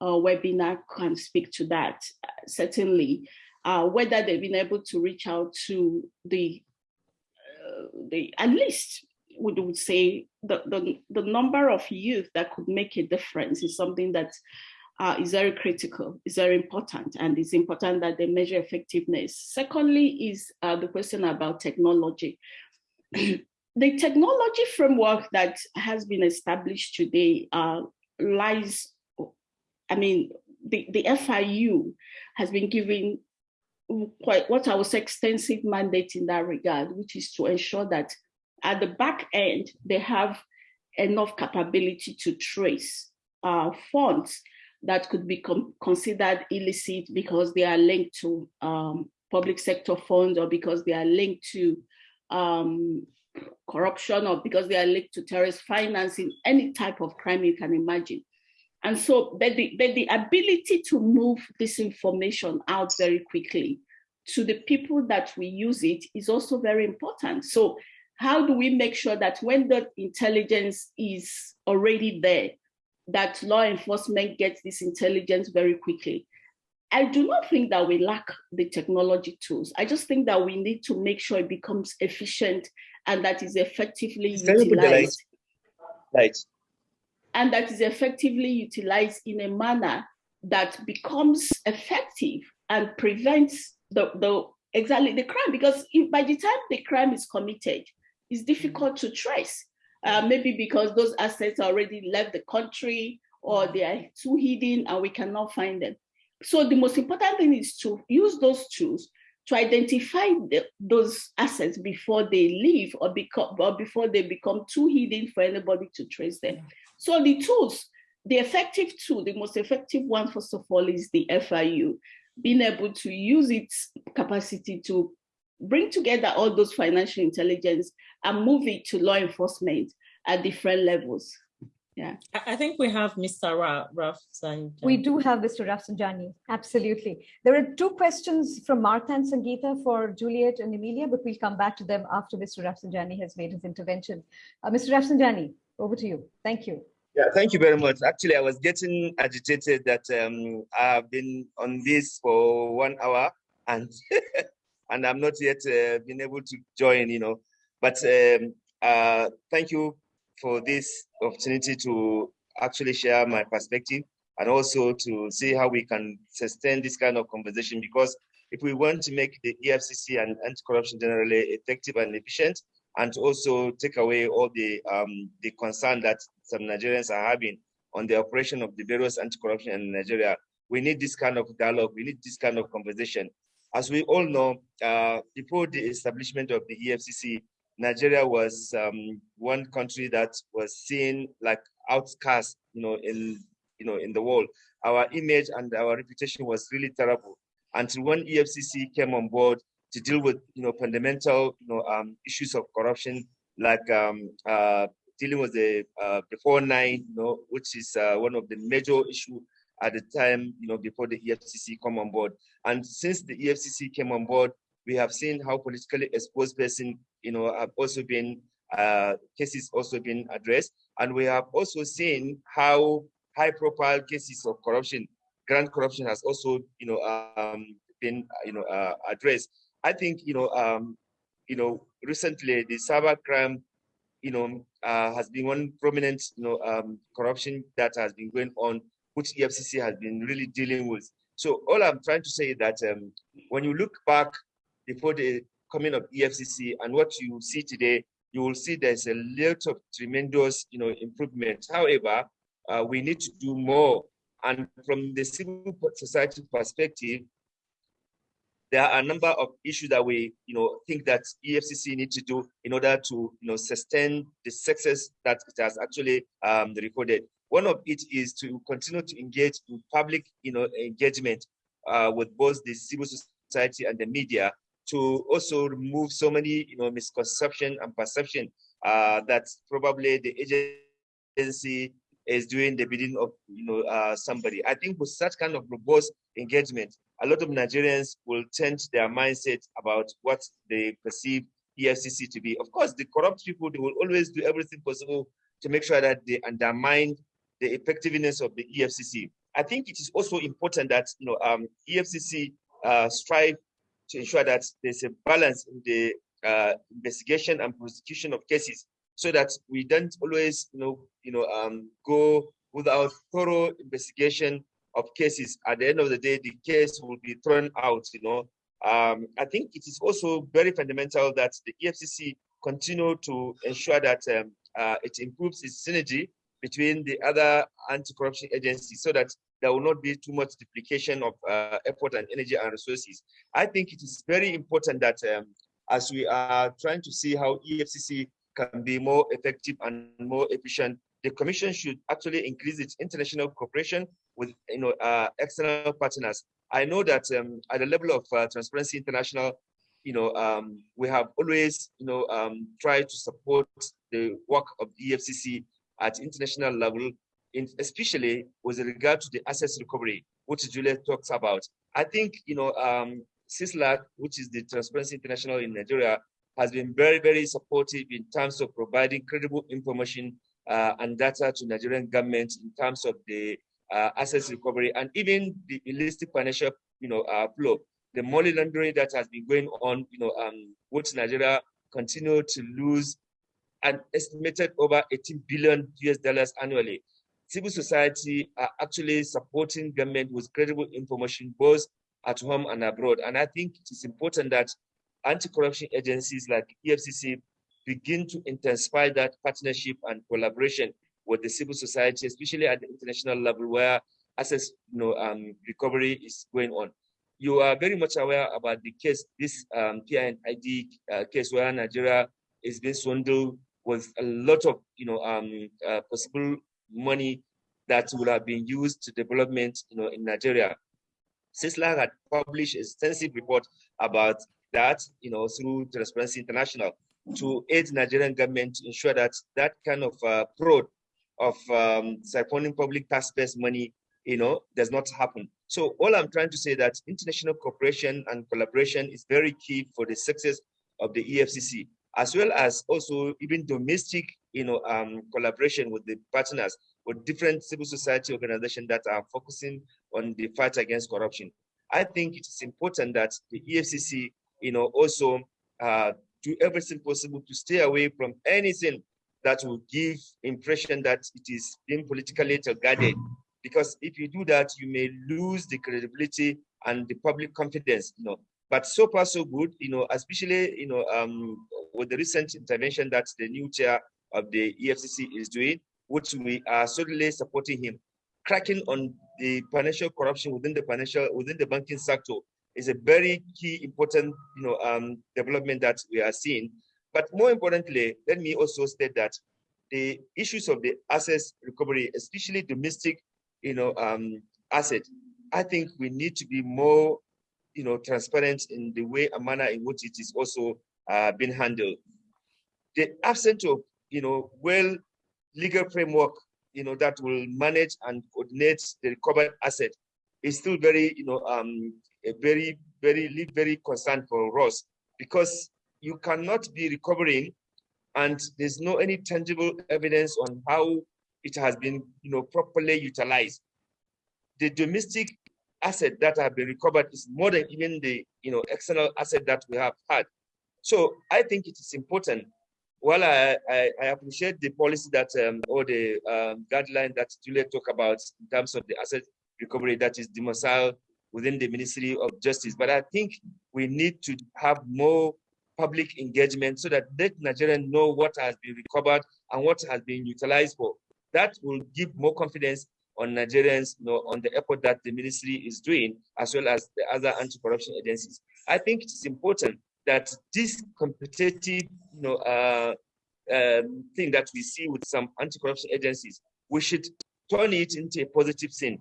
uh, webinar can speak to that. Certainly, uh, whether they've been able to reach out to the, uh, the at least we would say the, the, the number of youth that could make a difference is something that uh, is very critical, is very important, and it's important that they measure effectiveness. Secondly, is uh, the question about technology. the technology framework that has been established today uh, lies, I mean, the, the FIU has been given quite what I would say extensive mandate in that regard, which is to ensure that at the back end, they have enough capability to trace uh, funds that could be considered illicit because they are linked to um, public sector funds or because they are linked to um, corruption or because they are linked to terrorist financing, any type of crime you can imagine. And so, but the, but the ability to move this information out very quickly to the people that we use it is also very important. So, how do we make sure that when the intelligence is already there, that law enforcement gets this intelligence very quickly. I do not think that we lack the technology tools. I just think that we need to make sure it becomes efficient and that is effectively utilized. Right. And that is effectively utilized in a manner that becomes effective and prevents the, the exactly the crime. Because if, by the time the crime is committed, it's mm. difficult to trace. Uh, mm. maybe because those assets already left the country or mm. they are too hidden and we cannot find them. So the most important thing is to use those tools to identify the, those assets before they leave or, become, or before they become too hidden for anybody to trace them. So the tools, the effective tool, the most effective one, first of all, is the FIU, being able to use its capacity to bring together all those financial intelligence and move it to law enforcement at different levels. Yeah. I think we have Mr. Ra Rafsanjani. We do have Mr. Rafsanjani, absolutely. There are two questions from Martha and Sangeeta for Juliet and Emilia, but we'll come back to them after Mr. Rafsanjani has made his intervention. Uh, Mr. Rafsanjani, over to you. Thank you. Yeah, thank you very much. Actually, I was getting agitated that um, I've been on this for one hour and and I'm not yet uh, been able to join, you know. But um, uh, thank you for this opportunity to actually share my perspective and also to see how we can sustain this kind of conversation because if we want to make the EFCC and anti-corruption generally effective and efficient and also take away all the um, the concern that some Nigerians are having on the operation of the various anti-corruption in Nigeria, we need this kind of dialogue, we need this kind of conversation. As we all know, uh, before the establishment of the EFCC, Nigeria was um, one country that was seen like outcast, you know, in you know in the world. Our image and our reputation was really terrible until when EFCC came on board to deal with you know fundamental you know um, issues of corruption like um, uh, dealing with the uh, before nine, you know, which is uh, one of the major issue at the time, you know, before the EFCC come on board. And since the EFCC came on board, we have seen how politically exposed person, you know, have also been uh, cases also been addressed, and we have also seen how high-profile cases of corruption, grand corruption, has also, you know, um, been, you know, uh, addressed. I think, you know, um, you know, recently the cyber crime, you know, uh, has been one prominent, you know, um, corruption that has been going on, which EFCC has been really dealing with. So all I'm trying to say is that um, when you look back before the coming of EFCC and what you see today, you will see there's a lot of tremendous, you know, improvement. However, uh, we need to do more. And from the civil society perspective, there are a number of issues that we, you know, think that EFCC need to do in order to, you know, sustain the success that it has actually um, recorded. One of it is to continue to engage in public, you know, engagement uh, with both the civil society and the media to also remove so many, you know, misconception and perception uh, that probably the agency is doing the bidding of, you know, uh, somebody. I think with such kind of robust engagement, a lot of Nigerians will change their mindset about what they perceive EFCC to be. Of course, the corrupt people, they will always do everything possible to make sure that they undermine the effectiveness of the EFCC. I think it is also important that you know um, EFCC uh, strive to ensure that there's a balance in the uh, investigation and prosecution of cases, so that we don't always you know you know um, go without thorough investigation of cases. At the end of the day, the case will be thrown out. You know, um, I think it is also very fundamental that the EFCC continue to ensure that um, uh, it improves its synergy between the other anti-corruption agencies so that there will not be too much duplication of uh, effort and energy and resources. I think it is very important that um, as we are trying to see how EFCC can be more effective and more efficient, the Commission should actually increase its international cooperation with you know uh, external partners. I know that um, at the level of uh, Transparency International, you know, um, we have always you know um, tried to support the work of the EFCC at international level, in, especially with regard to the assets recovery, which Juliet talks about. I think, you know, um, CISLAC, which is the Transparency International in Nigeria, has been very, very supportive in terms of providing credible information uh, and data to Nigerian government in terms of the uh, assets recovery and even the illicit financial, you know, uh, flow. The money laundering that has been going on, you know, um, which Nigeria continue to lose an estimated over 18 billion US dollars annually. Civil society are actually supporting government with credible information both at home and abroad. And I think it is important that anti-corruption agencies like EFCC begin to intensify that partnership and collaboration with the civil society, especially at the international level where assets you know, um, recovery is going on. You are very much aware about the case, this um, P&ID uh, case where Nigeria is being swindled with a lot of you know, um, uh, possible money that would have been used to development you know, in Nigeria. CISLAC had published extensive report about that, you know, through Transparency International to aid Nigerian government to ensure that that kind of uh, fraud of um, siphoning public taxpayers' money, you know, does not happen. So all I'm trying to say that international cooperation and collaboration is very key for the success of the EFCC, as well as also even domestic, you know, um, collaboration with the partners, with different civil society organizations that are focusing on the fight against corruption. I think it is important that the EFCC, you know, also uh, do everything possible to stay away from anything that will give impression that it is being politically guarded. Because if you do that, you may lose the credibility and the public confidence, you know. But so far, so good, you know, especially, you know, um, with the recent intervention that the new chair of the EFCC is doing, which we are certainly supporting him. Cracking on the financial corruption within the financial, within the banking sector is a very key important you know um, development that we are seeing. But more importantly, let me also state that the issues of the assets recovery, especially domestic, you know, um, asset, I think we need to be more, you know, transparent in the way and manner in which it is also uh, being handled. The absence of, you know, well legal framework, you know, that will manage and coordinate the recovered asset is still very, you know, um, a very, very, very concerned for us because you cannot be recovering and there's no any tangible evidence on how it has been, you know, properly utilized. The domestic asset that have been recovered is more than even the, you know, external asset that we have had. So I think it is important. While I, I, I appreciate the policy that um, or the um, guideline that Julia talked about in terms of the asset recovery that is domicile within the Ministry of Justice. But I think we need to have more public engagement so that let Nigerians know what has been recovered and what has been utilized for. That will give more confidence on Nigerians you know, on the effort that the ministry is doing, as well as the other anti-corruption agencies. I think it's important that this competitive you know, uh, um, thing that we see with some anti-corruption agencies, we should turn it into a positive thing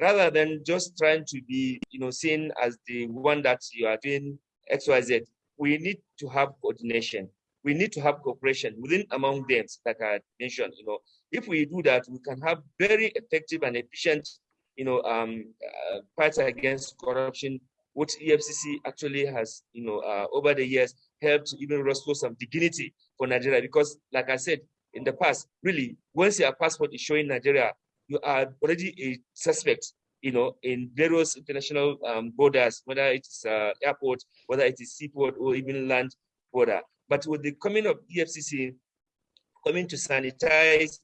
rather than just trying to be, you know, seen as the one that you are doing XYZ, we need to have coordination. We need to have cooperation within among them, like I mentioned. You know, if we do that, we can have very effective and efficient, you know, um, uh, fight against corruption, which EFCC actually has, you know, uh, over the years helped even restore some dignity for Nigeria. Because, like I said in the past, really, once your passport is showing Nigeria, you are already a suspect, you know, in various international um, borders, whether it's uh, airport, whether it is seaport or even land border. But with the coming of EFCC coming to sanitize,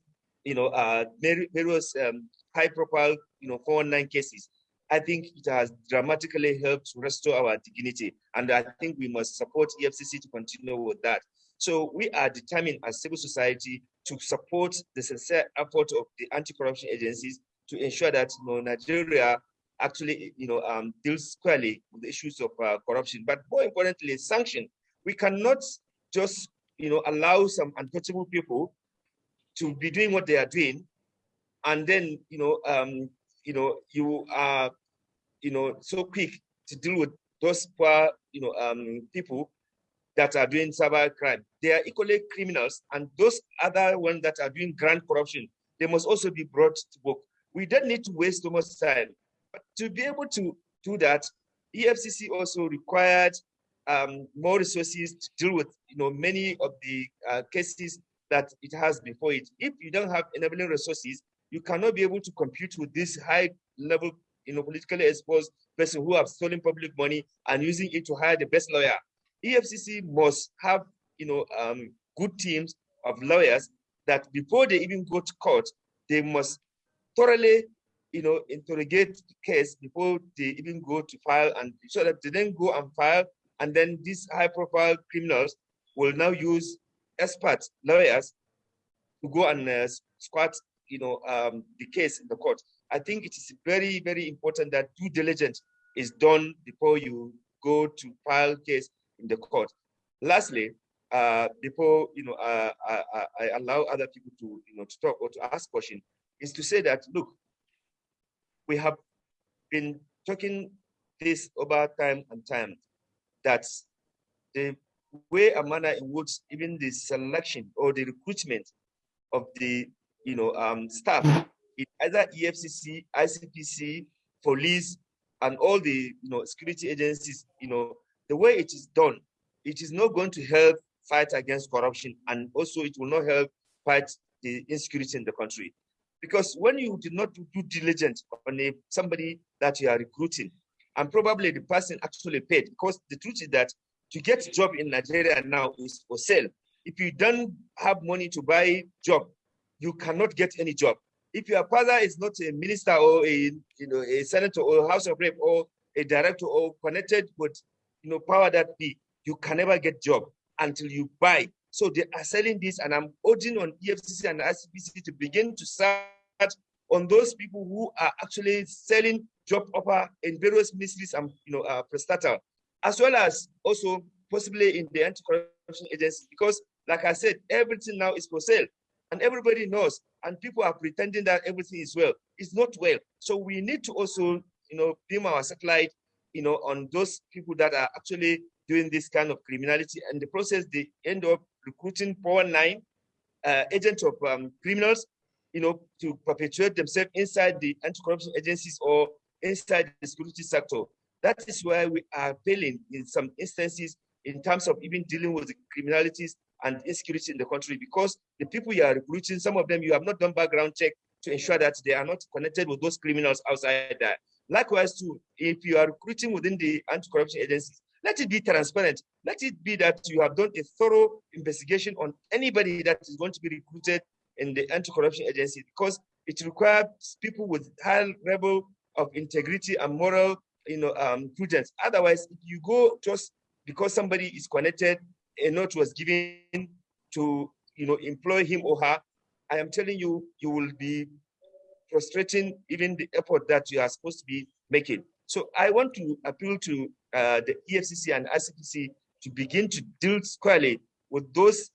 you know, uh, various um, high-profile, you know, 419 cases, I think it has dramatically helped restore our dignity. And I think we must support EFCC to continue with that. So we are determined as civil society to support the sincere effort of the anti-corruption agencies to ensure that you know, Nigeria actually you know, um, deals squarely with the issues of uh, corruption. But more importantly, sanction. We cannot just you know, allow some untouchable people to be doing what they are doing, and then you know, um, you know, you are you know so quick to deal with those poor you know um, people that are doing cyber crime. They are equally criminals, and those other ones that are doing grand corruption, they must also be brought to book. We don't need to waste too much time. But to be able to do that, EFCC also required um, more resources to deal with, you know, many of the uh, cases that it has before it. If you don't have enabling resources, you cannot be able to compete with this high level, you know, politically exposed person who have stolen public money and using it to hire the best lawyer. EFCC must have, you know, um, good teams of lawyers that before they even go to court, they must thoroughly, you know, interrogate the case before they even go to file and so that they then go and file and then these high profile criminals will now use expert lawyers to go and uh, squat, you know, um, the case in the court. I think it is very, very important that due diligence is done before you go to file case in the court. Lastly, uh, before you know, uh, I, I, allow other people to you know to talk or to ask question, is to say that look, we have been talking this over time and time that the way and manner in which even the selection or the recruitment of the you know um, staff either EFCC, ICPC, police, and all the you know security agencies, you know, the way it is done, it is not going to help fight against corruption, and also it will not help fight the insecurity in the country. Because when you did not do due diligence on a, somebody that you are recruiting, and probably the person actually paid, because the truth is that to get a job in Nigeria now is for sale. If you don't have money to buy job, you cannot get any job. If your father is not a minister or a you know a senator or house of rep or a director or connected with you know power that be, you can never get job until you buy. So they are selling this, and I'm urging on EFCC and ICPC to begin to search on those people who are actually selling job offer in various ministries and you know uh, as well as also possibly in the anti-corruption agency, because like I said, everything now is for sale and everybody knows and people are pretending that everything is well. It's not well. So we need to also, you know, beam our satellite, you know, on those people that are actually doing this kind of criminality. And the process, they end up recruiting 419 uh, agents of um, criminals, you know, to perpetuate themselves inside the anti-corruption agencies or inside the security sector. That is why we are failing in some instances in terms of even dealing with the criminalities and insecurity in the country because the people you are recruiting, some of them you have not done background check to ensure that they are not connected with those criminals outside there. Likewise, too, if you are recruiting within the anti-corruption agencies, let it be transparent. Let it be that you have done a thorough investigation on anybody that is going to be recruited in the anti-corruption agency because it requires people with high level of integrity and moral you know, um, prudence. Otherwise, if you go just because somebody is connected, a note was given to, you know, employ him or her, I am telling you, you will be frustrating even the effort that you are supposed to be making. So I want to appeal to uh, the EFCC and ICPC to begin to deal squarely with those,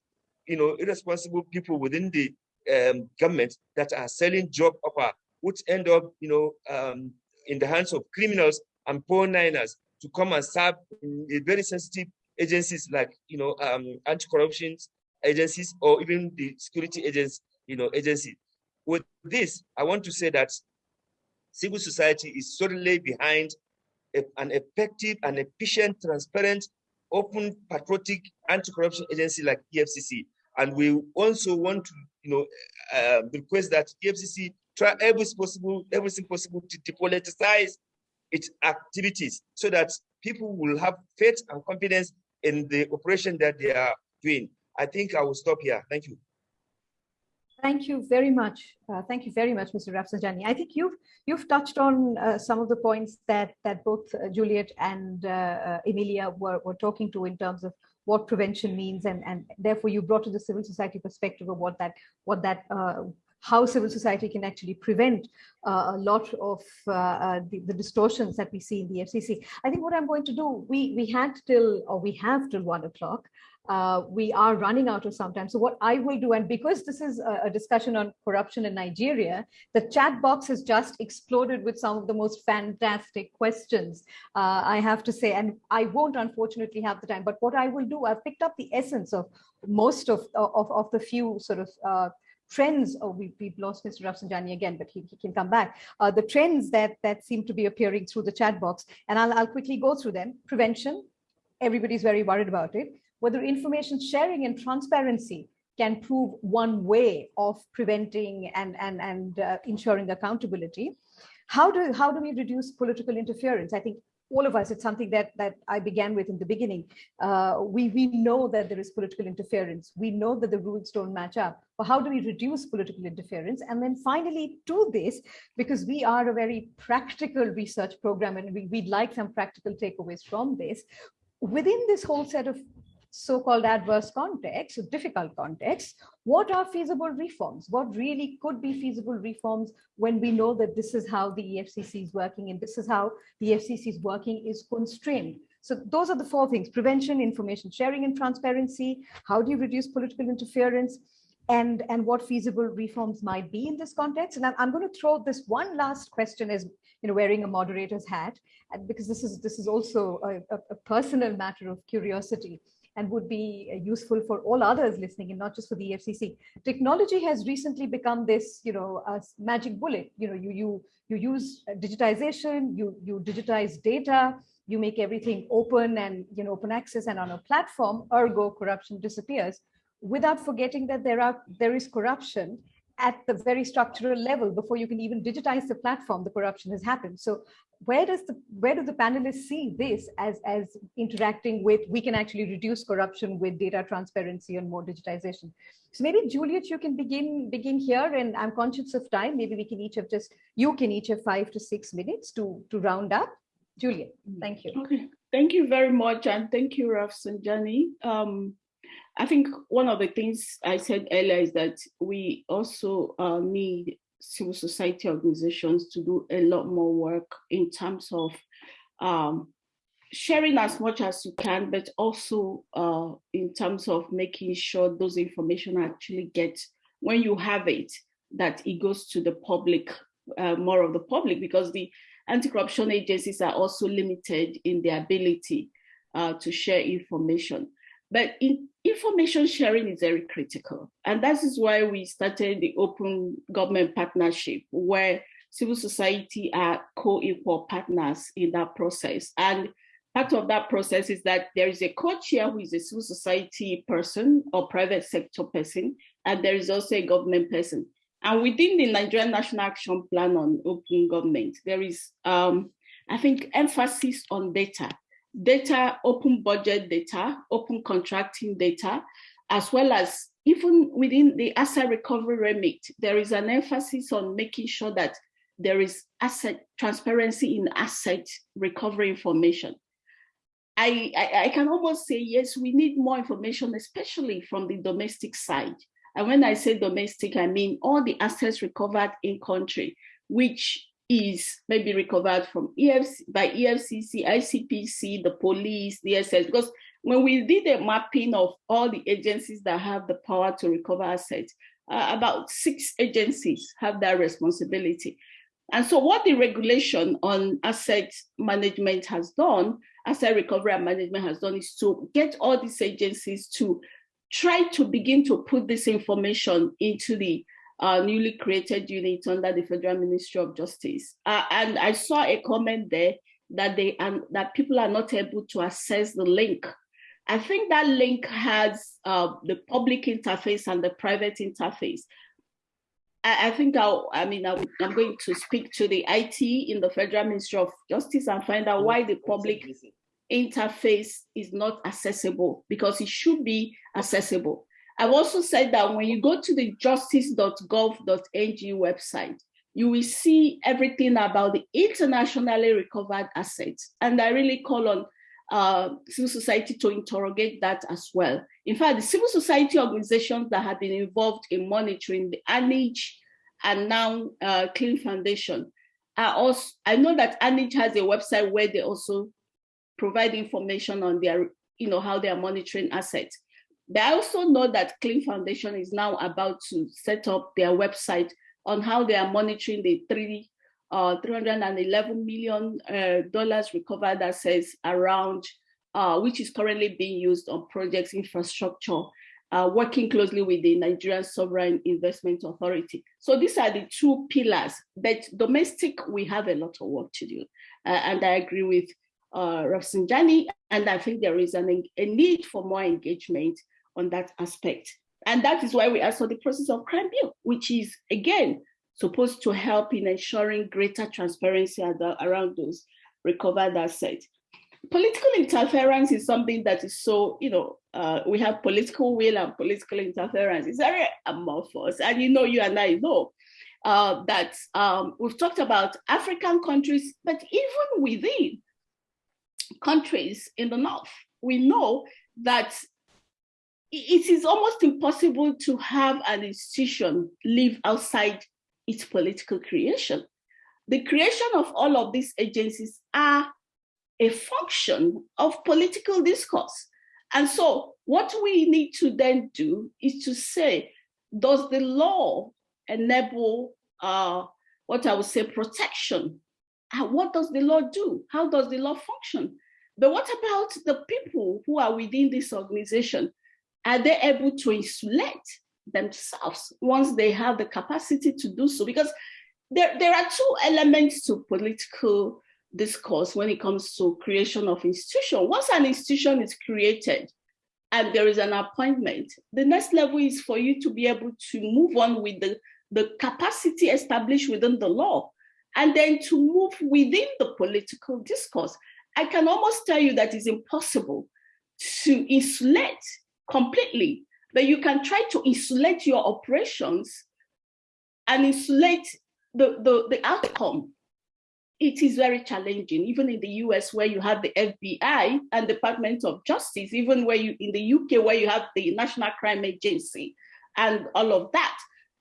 you know, irresponsible people within the um, government that are selling job offer, which end up, you know, um, in the hands of criminals and poor niners to come and serve in a very sensitive agencies like you know um, anti-corruption agencies or even the security agents you know agency. With this i want to say that civil society is certainly behind a, an effective and efficient transparent open patriotic anti-corruption agency like efcc and we also want to you know uh, request that efcc try every possible everything possible to depoliticize its activities so that people will have faith and confidence in the operation that they are doing. I think I will stop here. Thank you. Thank you very much. Uh, thank you very much, Mr. Rafsanjani. I think you've you've touched on uh, some of the points that that both uh, Juliet and uh, uh, Emilia were, were talking to in terms of what prevention means, and and therefore you brought to the civil society perspective of what that what that uh, how civil society can actually prevent uh, a lot of uh, uh the, the, distortions that we see in the EFCC. I think what I'm going to do, we, we had till, or we have till one o'clock, uh, we are running out of some time. So what I will do, and because this is a, a, discussion on corruption in Nigeria, the chat box has just exploded with some of the most fantastic questions, uh, I have to say, and I won't unfortunately have the time, but what I will do, I've picked up the essence of most of, of, of the few sort of uh, trends, oh, we, we've lost Mr. Rafsanjani again, but he, he can come back, uh, the trends that, that seem to be appearing through the chat box. And I'll, I'll quickly go through them. Prevention, everybody's very worried about it. Whether information sharing and transparency can prove one way of preventing and, and, and uh, ensuring accountability. How do, how do we reduce political interference? I think all of us, it's something that, that I began with in the beginning. Uh, we, we know that there is political interference. We know that the rules don't match up. But how do we reduce political interference? And then finally to this, because we are a very practical research program and we, we'd like some practical takeaways from this, within this whole set of so-called adverse contexts, difficult context, what are feasible reforms? What really could be feasible reforms when we know that this is how the EFCC is working and this is how the EFCC is working is constrained. So those are the four things, prevention, information sharing and transparency, how do you reduce political interference, and, and what feasible reforms might be in this context. And I'm, I'm going to throw this one last question as you know, wearing a moderator's hat, because this is, this is also a, a personal matter of curiosity and would be uh, useful for all others listening and not just for the EFCC. Technology has recently become this, you know, a magic bullet. You know, you you you use uh, digitization, you you digitize data, you make everything open and you know open access and on a platform. Ergo, corruption disappears. Without forgetting that there are there is corruption at the very structural level before you can even digitize the platform the corruption has happened. So where does the where do the panelists see this as as interacting with we can actually reduce corruption with data transparency and more digitization? So maybe juliet you can begin begin here and i'm conscious of time. Maybe we can each have just you can each have five to six minutes to to round up. Juliet thank you. Okay. Thank you very much and thank you rafsanjani. Um i think one of the things i said earlier is that we also uh, need civil society organizations to do a lot more work in terms of um, sharing as much as you can, but also uh, in terms of making sure those information actually get, when you have it, that it goes to the public, uh, more of the public, because the anti-corruption agencies are also limited in their ability uh, to share information. But in, information sharing is very critical. And that is why we started the open government partnership where civil society are co-equal partners in that process. And part of that process is that there is a co-chair who is a civil society person or private sector person, and there is also a government person. And within the Nigerian National Action Plan on Open Government, there is, um, I think, emphasis on data data, open budget data, open contracting data, as well as even within the asset recovery remit, there is an emphasis on making sure that there is asset transparency in asset recovery information. I, I, I, can almost say, yes, we need more information, especially from the domestic side. And when I say domestic, I mean all the assets recovered in country, which is maybe recovered from EFC, by EFCC, ICPC, the police, the SS, because when we did a mapping of all the agencies that have the power to recover assets, uh, about six agencies have that responsibility. And so what the regulation on asset management has done, asset recovery and management has done is to get all these agencies to try to begin to put this information into the uh, newly created unit under the Federal Ministry of Justice. Uh, and I saw a comment there that they and that people are not able to access the link. I think that link has uh, the public interface and the private interface. I, I think I'll, I mean, i am going to speak to the IT in the Federal Ministry of Justice and find out why the public interface is not accessible because it should be accessible. I've also said that when you go to the justice.gov.ng website, you will see everything about the internationally recovered assets. And I really call on uh, civil society to interrogate that as well. In fact, the civil society organizations that have been involved in monitoring the ANEEJ and now uh, CLEEN Foundation are also, I know that ANEEJ has a website where they also provide information on their, you know, how they are monitoring assets. They also know that CLEEN Foundation is now about to set up their website on how they are monitoring the three, uh, 311 million uh, recovered assets around, uh, which is currently being used on projects infrastructure, uh, working closely with the Nigerian Sovereign Investment Authority. So these are the two pillars. But domestic, we have a lot of work to do. Uh, and I agree with uh, Rafsanjani, and I think there is an, a need for more engagement on that aspect. And that is why we asked for the proceeds of crime bill, which is, again, supposed to help in ensuring greater transparency around those recovered assets. Political interference is something that is so, you know, uh, we have political will and political interference. It's very amorphous. And you know, you and I know uh, that um, we've talked about African countries, but even within countries in the North, we know that it is almost impossible to have an institution live outside its political creation. The creation of all of these agencies are a function of political discourse. And so what we need to then do is to say, does the law enable uh, what I would say protection? Uh, what does the law do? How does the law function? But what about the people who are within this organization? Are they able to insulate themselves once they have the capacity to do so? Because there, there are two elements to political discourse when it comes to creation of institution. Once an institution is created and there is an appointment, the next level is for you to be able to move on with the, the capacity established within the law and then to move within the political discourse. I can almost tell you that it's impossible to insulate completely, but you can try to insulate your operations and insulate the, the, the outcome. It is very challenging, even in the US where you have the FBI and Department of Justice, even where you in the UK where you have the National Crime Agency and all of that.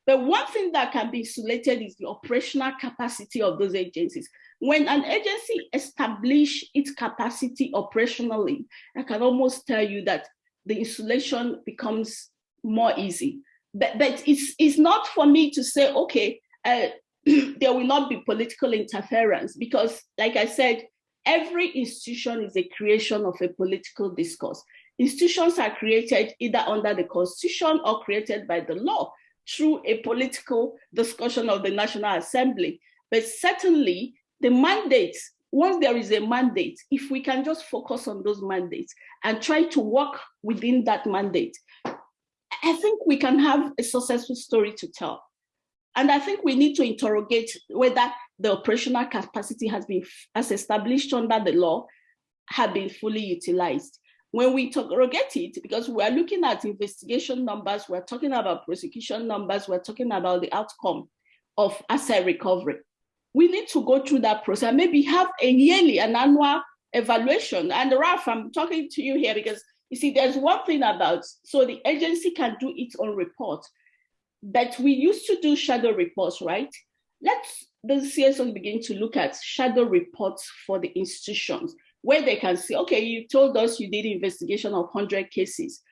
But one thing that can be insulated is the operational capacity of those agencies. When an agency establish its capacity operationally, I can almost tell you that the insulation becomes more easy. But, but it's, it's not for me to say, okay, uh, there will not be political interference because like I said, every institution is a creation of a political discourse. Institutions are created either under the constitution or created by the law through a political discussion of the National Assembly. But certainly the mandates, once there is a mandate, if we can just focus on those mandates and try to work within that mandate, I think we can have a successful story to tell. And I think we need to interrogate whether the operational capacity has been as established under the law have been fully utilized. When we interrogate it, because we're looking at investigation numbers, we're talking about prosecution numbers, we're talking about the outcome of asset recovery we need to go through that process, maybe have a yearly, an annual evaluation. And Ralph, I'm talking to you here because you see, there's one thing about, so the agency can do its own report, but we used to do shadow reports, right? Let's the CSO begin to look at shadow reports for the institutions where they can see, okay, you told us you did investigation of 100 cases,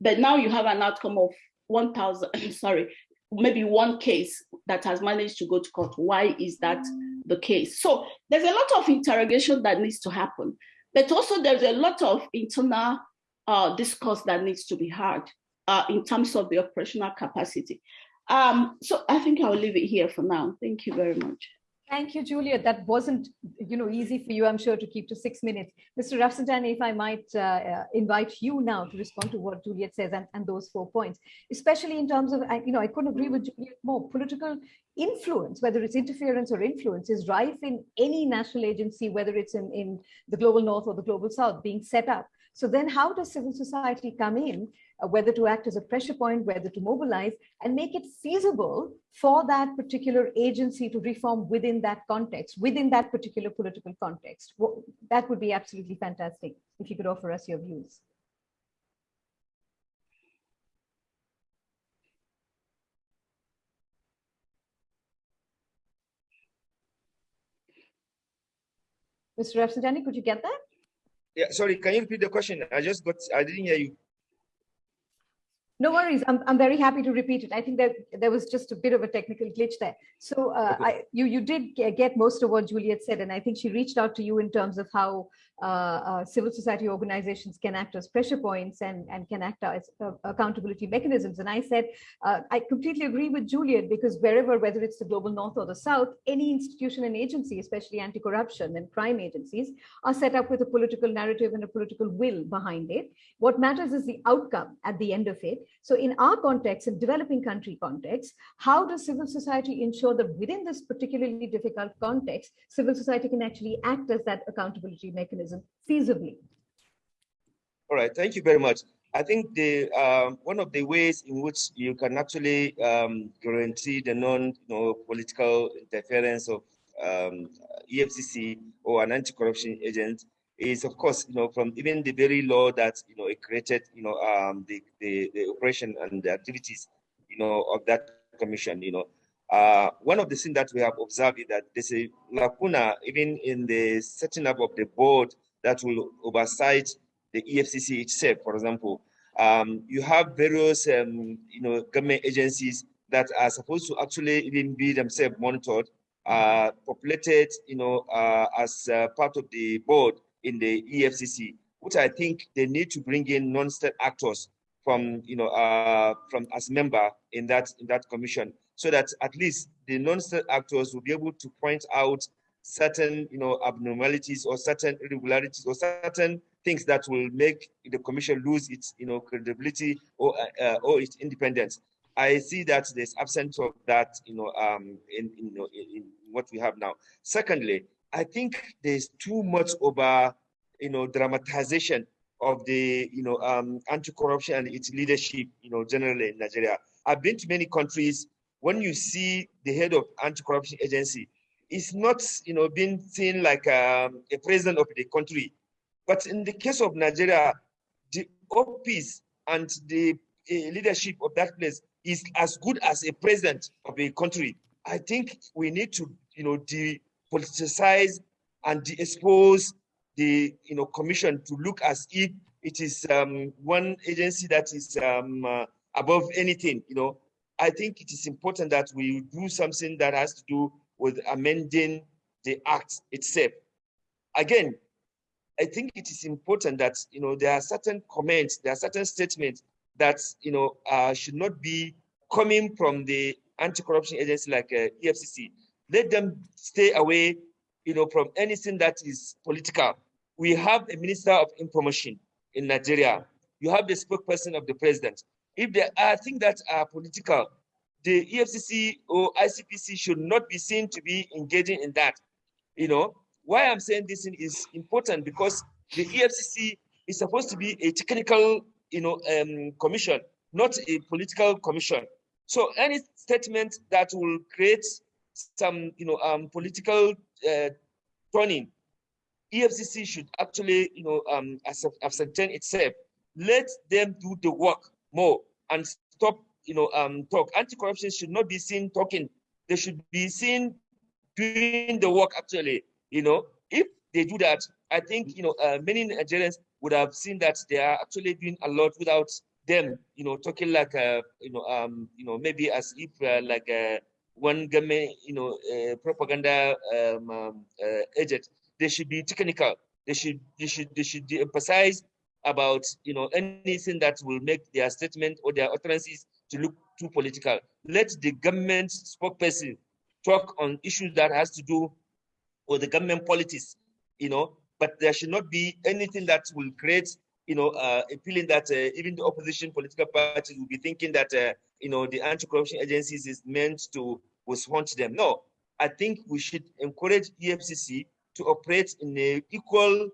but now you have an outcome of 1,000, sorry, maybe one case that has managed to go to court. Why is that the case? So there's a lot of interrogation that needs to happen, but also there's a lot of internal uh, discourse that needs to be had uh, in terms of the operational capacity. Um, so I think I'll leave it here for now. Thank you very much. Thank you, Julia. That wasn't, you know, easy for you, I'm sure, to keep to six minutes. Mr. Rafsanjani, if I might uh, uh, invite you now to respond to what Juliet says and, and those four points, especially in terms of, you know, I couldn't agree with Juliet more. Political influence, whether it's interference or influence, is rife in any national agency, whether it's in, in the global north or the global south being set up. So then how does civil society come in, uh, whether to act as a pressure point, whether to mobilize and make it feasible for that particular agency to reform within that context, within that particular political context? Well, that would be absolutely fantastic if you could offer us your views. Mr. Rafsanjani, could you get that? Yeah, sorry, can you repeat the question? I just got, I didn't hear you. No worries. I'm, I'm very happy to repeat it. I think that there was just a bit of a technical glitch there. So uh, okay. I, you, you did get most of what Juliet said, and I think she reached out to you in terms of how civil society organizations can act as pressure points and, and can act as uh, accountability mechanisms. And I said, uh, I completely agree with Juliet because wherever, whether it's the global north or the south, any institution and agency, especially anti-corruption and crime agencies, are set up with a political narrative and a political will behind it. What matters is the outcome at the end of it. So in our context, in developing country context, how does civil society ensure that within this particularly difficult context, civil society can actually act as that accountability mechanism feasibly? All right, thank you very much. I think the uh, one of the ways in which you can actually um, guarantee the non you know, political interference of um, EFCC or an anti-corruption agent is, of course, you know, from even the very law that you know it created, you know, um, the, the the operation and the activities, you know, of that commission. You know, uh, one of the things that we have observed is that there's a lacuna even in the setting up of the board that will oversight the EFCC itself, for example. Um, you have various, um, you know, government agencies that are supposed to actually even be themselves monitored, uh, populated, you know, uh, as uh, part of the board in the EFCC, which I think they need to bring in non-state actors from, you know, uh, from as member in that in that commission so that at least the non-state actors will be able to point out certain you know abnormalities or certain irregularities or certain things that will make the commission lose its you know credibility or uh, or its independence. I see that there's absence of that you know um in, you know, in, in what we have now. Secondly i think there's too much over you know dramatization of the you know um anti-corruption and its leadership you know generally in nigeria. I've been to many countries when you see the head of anti-corruption agency, it's not, you know, being seen like um, a president of the country. But in the case of Nigeria, the office and the uh, leadership of that place is as good as a president of a country. I think we need to, you know, depoliticize and de-expose the, you know, commission to look as if it is um, one agency that is um, uh, above anything, you know, I think it is important that we do something that has to do with amending the act itself. Again, I think it is important that you know there are certain comments, there are certain statements that you know uh, should not be coming from the anti-corruption agency like uh, EFCC. Let them stay away, you know, from anything that is political. We have a minister of information in Nigeria. You have the spokesperson of the president. If there are things that are political, the EFCC or ICPC should not be seen to be engaging in that. You know, why I'm saying this is important because the EFCC is supposed to be a technical, you know, um, commission, not a political commission. So any statement that will create some, you know, um, political uh, turning, EFCC should actually, you know, um, ascertain itself. Let them do the work more and stop, you know, um, talk. Anti-corruption should not be seen talking. They should be seen doing the work actually, you know. If they do that, I think, you know, uh, many Nigerians would have seen that they are actually doing a lot without them, you know, talking like, uh, you know, um, you know, maybe as if uh, like uh, one government, you know, uh, propaganda um, um, uh, agent. They should be technical. They should, they should, they should emphasize about you know anything that will make their statement or their utterances to look too political. Let the government spokesperson talk on issues that has to do with the government politics, you know, but there should not be anything that will create, you know, uh, a feeling that uh, even the opposition political parties will be thinking that, uh, you know, the anti-corruption agencies is meant to respond them. No, I think we should encourage EFCC to operate in a equal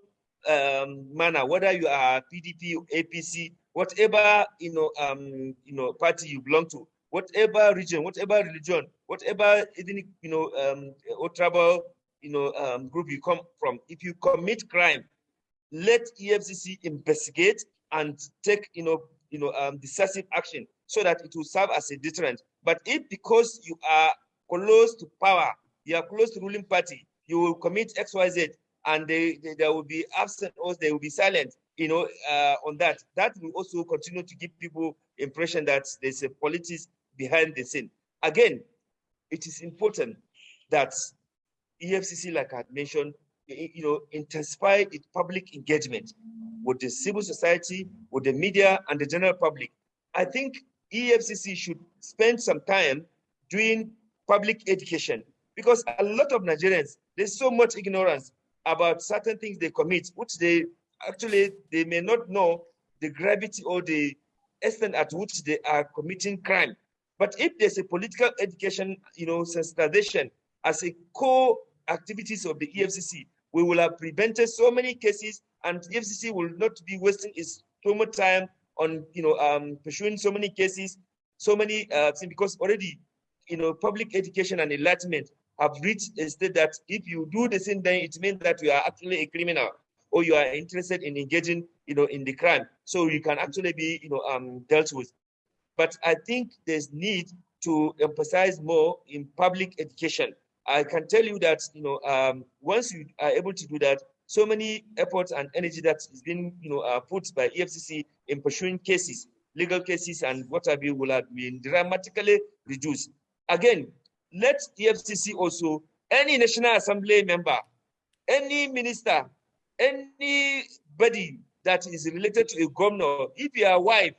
um, manner, whether you are PDP, APC, whatever you know, um, you know, party you belong to, whatever region, whatever religion, whatever ethnic, you know, um, or tribal, you know, um, group you come from, if you commit crime, let EFCC investigate and take, you know, you know, um, decisive action so that it will serve as a deterrent. But if because you are close to power, you are close to ruling party, you will commit X, Y, Z, and they, they, they will be absent or they will be silent you know uh, on that that will also continue to give people impression that there's a politics behind the scene again it is important that efcc like i had mentioned you know, intensify its public engagement with the civil society, with the media, and the general public. I think EFCC should spend some time doing public education because a lot of Nigerians, there's so much ignorance about certain things they commit, which they actually, they may not know the gravity or the extent at which they are committing crime. But if there's a political education, you know, sensitization as a core activities of the EFCC, we will have prevented so many cases and EFCC will not be wasting its much time on, you know, um, pursuing so many cases, so many uh, things, because already, you know, public education and enlightenment have reached a state that if you do the same thing, it means that you are actually a criminal or you are interested in engaging, you know, in the crime. So you can actually be, you know, um, dealt with. But I think there's need to emphasize more in public education. I can tell you that, you know, um, once you are able to do that, so many efforts and energy that is being, you know, uh, put by EFCC in pursuing cases, legal cases and what have you will have been dramatically reduced. Again, let EFCC also, any National Assembly member, any minister, anybody that is related to a governor, if your wife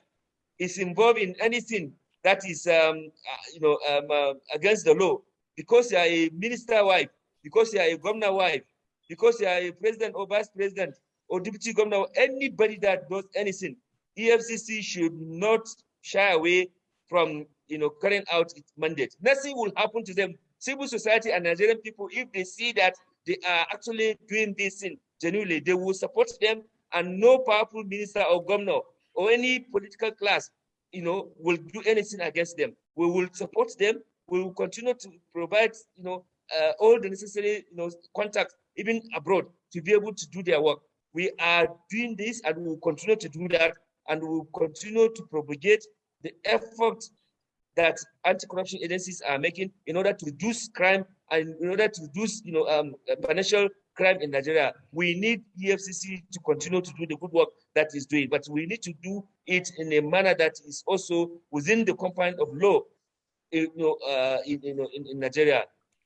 is involved in anything that is, um, uh, you know, um, uh, against the law, because you are a minister wife, because you are a governor wife, because you are a president or vice president or deputy governor, anybody that does anything, EFCC should not shy away from you know carrying out its mandate. Nothing will happen to them. Civil society and Nigerian people, if they see that they are actually doing this thing genuinely, they will support them, and no powerful minister or governor or any political class, you know, will do anything against them. We will support them. We will continue to provide, you know, uh, all the necessary, you know, contacts even abroad to be able to do their work. We are doing this and we will continue to do that and we will continue to propagate the effort that anti-corruption agencies are making in order to reduce crime and in order to reduce, you know, um, financial crime in Nigeria. We need EFCC to continue to do the good work that is doing, but we need to do it in a manner that is also within the confines of law, you know, uh, in, you know, in, in Nigeria.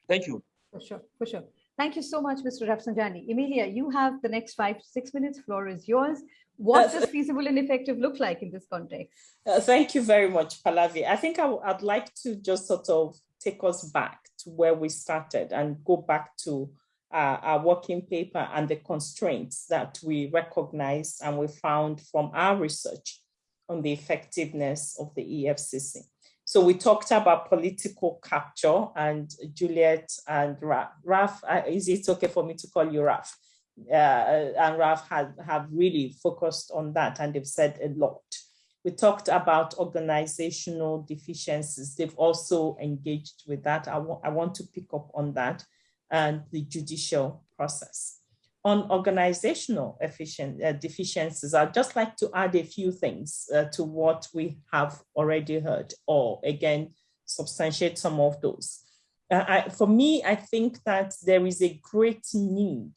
Thank you. For sure, for sure. Thank you so much, Mr. Rafsanjani. Emilia, you have the next five six minutes. Floor is yours. What does feasible and effective look like in this context? Uh, thank you very much, Pallavi. I think I, would like to just sort of take us back to where we started and go back to uh, our working paper and the constraints that we recognized and we found from our research on the effectiveness of the EFCC. So we talked about political capture and Juliet and Raf. Raf, uh, is it okay for me to call you Raf? Uh, and Raf have, have really focused on that and they've said a lot. We talked about organizational deficiencies. They've also engaged with that. I, I want to pick up on that and the judicial process on organizational efficient, uh, deficiencies, I'd just like to add a few things uh, to what we have already heard, or again, substantiate some of those. Uh, I, for me, I think that there is a great need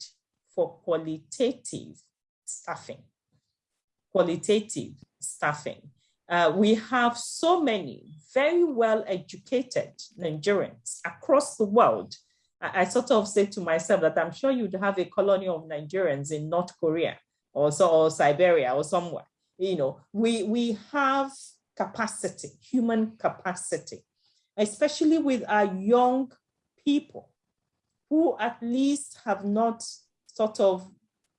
for qualitative staffing. Qualitative staffing. Uh, we have so many very well educated Nigerians across the world I, I sort of said to myself that I'm sure you'd have a colony of Nigerians in North Korea or, so, or Siberia or somewhere. You know, we, we have capacity, human capacity, especially with our young people who at least have not sort of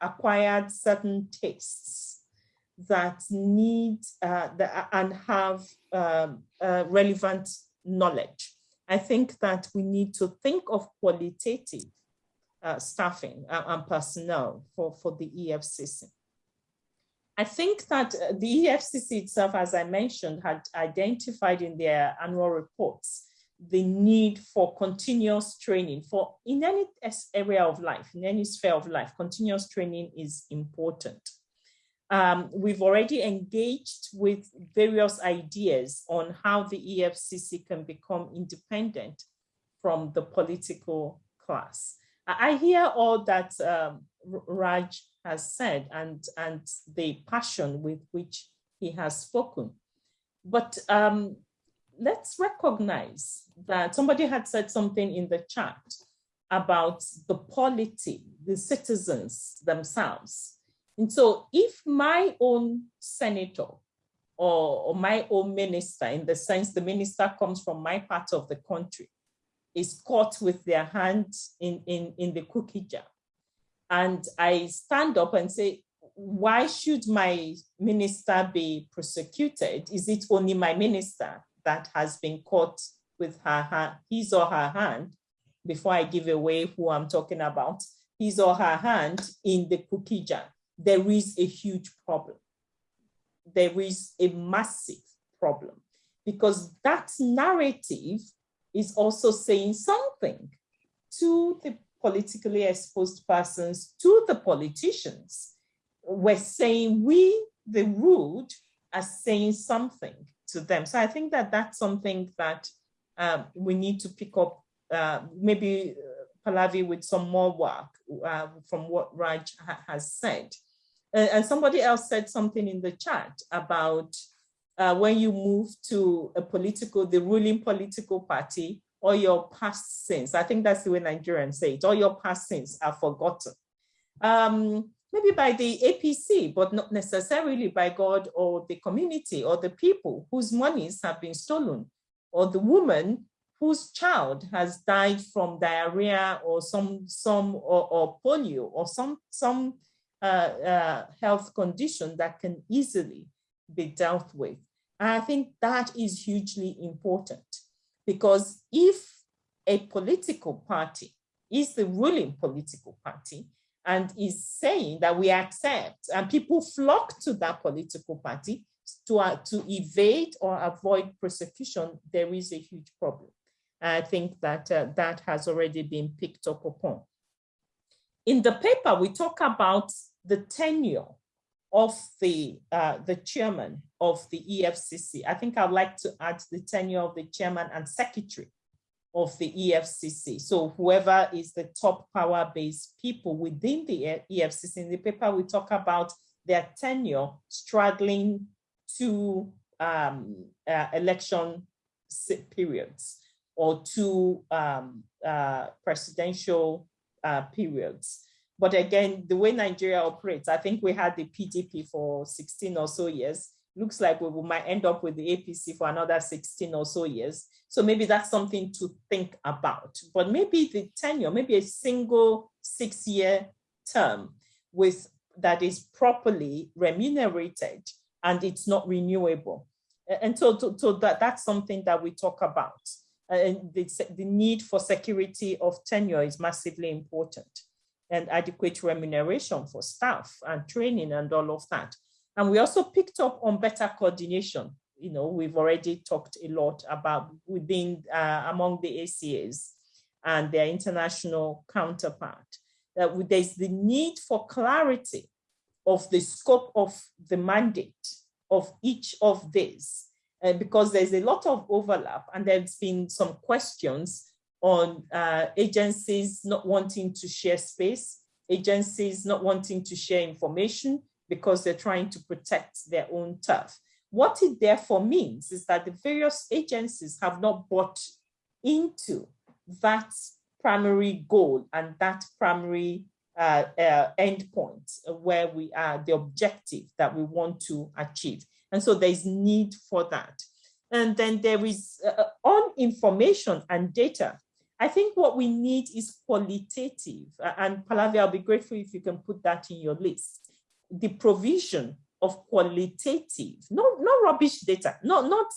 acquired certain tastes that need uh, the, and have um, uh, relevant knowledge. I think that we need to think of qualitative uh, staffing uh, and personnel for, for the EFCC. I think that uh, the EFCC itself, as I mentioned, had identified in their annual reports the need for continuous training for in any area of life, in any sphere of life, continuous training is important. Um, we've already engaged with various ideas on how the EFCC can become independent from the political class. I hear all that um, Raf has said and, and the passion with which he has spoken. But um, let's recognize that somebody had said something in the chat about the polity, the citizens themselves. And so if my own senator or, or, my own minister, in the sense the minister comes from my part of the country, is caught with their hand in, in, in the cookie jar. And I stand up and say, why should my minister be prosecuted? Is it only my minister that has been caught with her his or her hand, before I give away who I'm talking about, his or her hand in the cookie jar? There is a huge problem. There is a massive problem because that narrative is also saying something to the politically exposed persons, to the politicians. We're saying we, the rude, are saying something to them. So I think that that's something that um, we need to pick up, uh, maybe uh, Pallavi with some more work uh, from what Raf ha has said. and somebody else said something in the chat about uh, when you move to a political, the ruling political party, all your past sins. I think that's the way Nigerians say it. All your past sins are forgotten. Um, maybe by the APC, but not necessarily by God or the community or the people whose monies have been stolen, or the woman whose child has died from diarrhea or some some or, or polio or some some uh, uh, health condition that can easily be dealt with. And I think that is hugely important because if a political party is the ruling political party and is saying that we accept and people flock to that political party to, uh, to evade or avoid prosecution, there is a huge problem. I think that uh, that has already been picked up upon. In the paper, we talk about the tenure of the, uh, the chairman of the EFCC. I think I'd like to add the tenure of the chairman and secretary of the EFCC. So whoever is the top power-based people within the EFCC, in the paper we talk about their tenure straddling two um, uh, election periods or two um, uh, presidential uh, periods. But again, the way Nigeria operates, I think we had the PDP for 16 or so years. Looks like we might end up with the APC for another 16 or so years. So maybe that's something to think about. But maybe the tenure, maybe a single six-year term with that is properly remunerated and it's not renewable. And so, so, so that, that's something that we talk about. And the, the need for security of tenure is massively important and adequate remuneration for staff and training and all of that. And we also picked up on better coordination. You know, we've already talked a lot about within uh, among the ACAs and their international counterpart. That there's the need for clarity of the scope of the mandate of each of these, uh, because there's a lot of overlap and there's been some questions on uh, agencies not wanting to share space, agencies not wanting to share information because they're trying to protect their own turf. What it therefore means is that the various agencies have not bought into that primary goal and that primary uh, uh, endpoint where we are, the objective that we want to achieve. And so there's need for that. And then there is uh, on information and data, I think what we need is qualitative. And Pallavi, I'll be grateful if you can put that in your list. The provision of qualitative, not, not rubbish data, not, not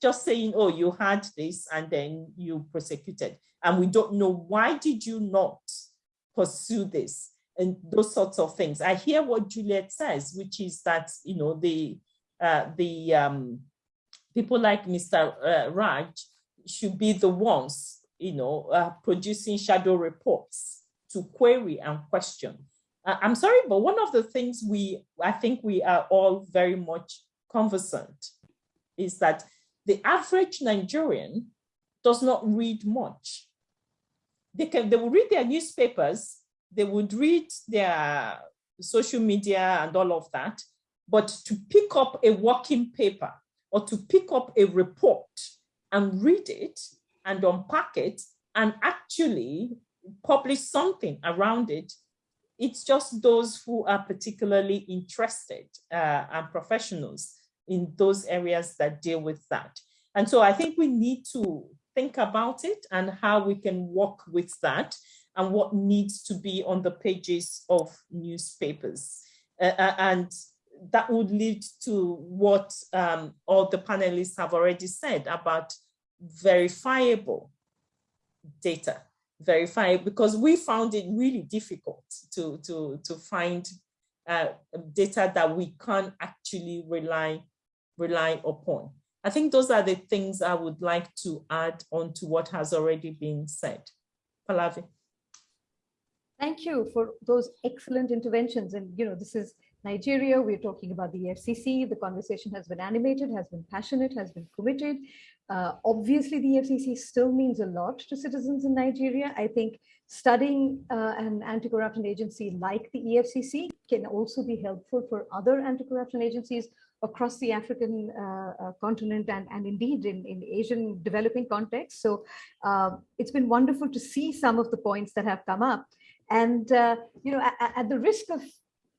just saying, oh, you had this and then you prosecuted. And we don't know why did you not pursue this and those sorts of things. I hear what Juliet says, which is that, you know, the, uh, the um, people like Mr. Uh, Raf should be the ones you know, uh, producing shadow reports to query and question. Uh, I'm sorry, but one of the things we, I think we are all very much conversant is that the average Nigerian does not read much. They can, they will read their newspapers, they would read their social media and all of that, but to pick up a working paper or to pick up a report and read it and unpack it and actually publish something around it. It's just those who are particularly interested uh, and professionals in those areas that deal with that. And so I think we need to think about it and how we can work with that and what needs to be on the pages of newspapers. Uh, uh and that would lead to what um, all the panelists have already said about verifiable data verify because we found it really difficult to to to find uh, data that we can't actually rely rely upon. I think those are the things I would like to add on to what has already been said. Pallavi. Thank you for those excellent interventions. And, you know, this is Nigeria, we're talking about the EFCC. The conversation has been animated, has been passionate, has been committed. Uh, obviously, the EFCC still means a lot to citizens in Nigeria. I think studying uh, an anti-corruption agency like the EFCC can also be helpful for other anti-corruption agencies across the African uh, uh, continent and, and indeed in, in Asian developing context. So uh, it's been wonderful to see some of the points that have come up. And, uh, you know, at, at, the risk of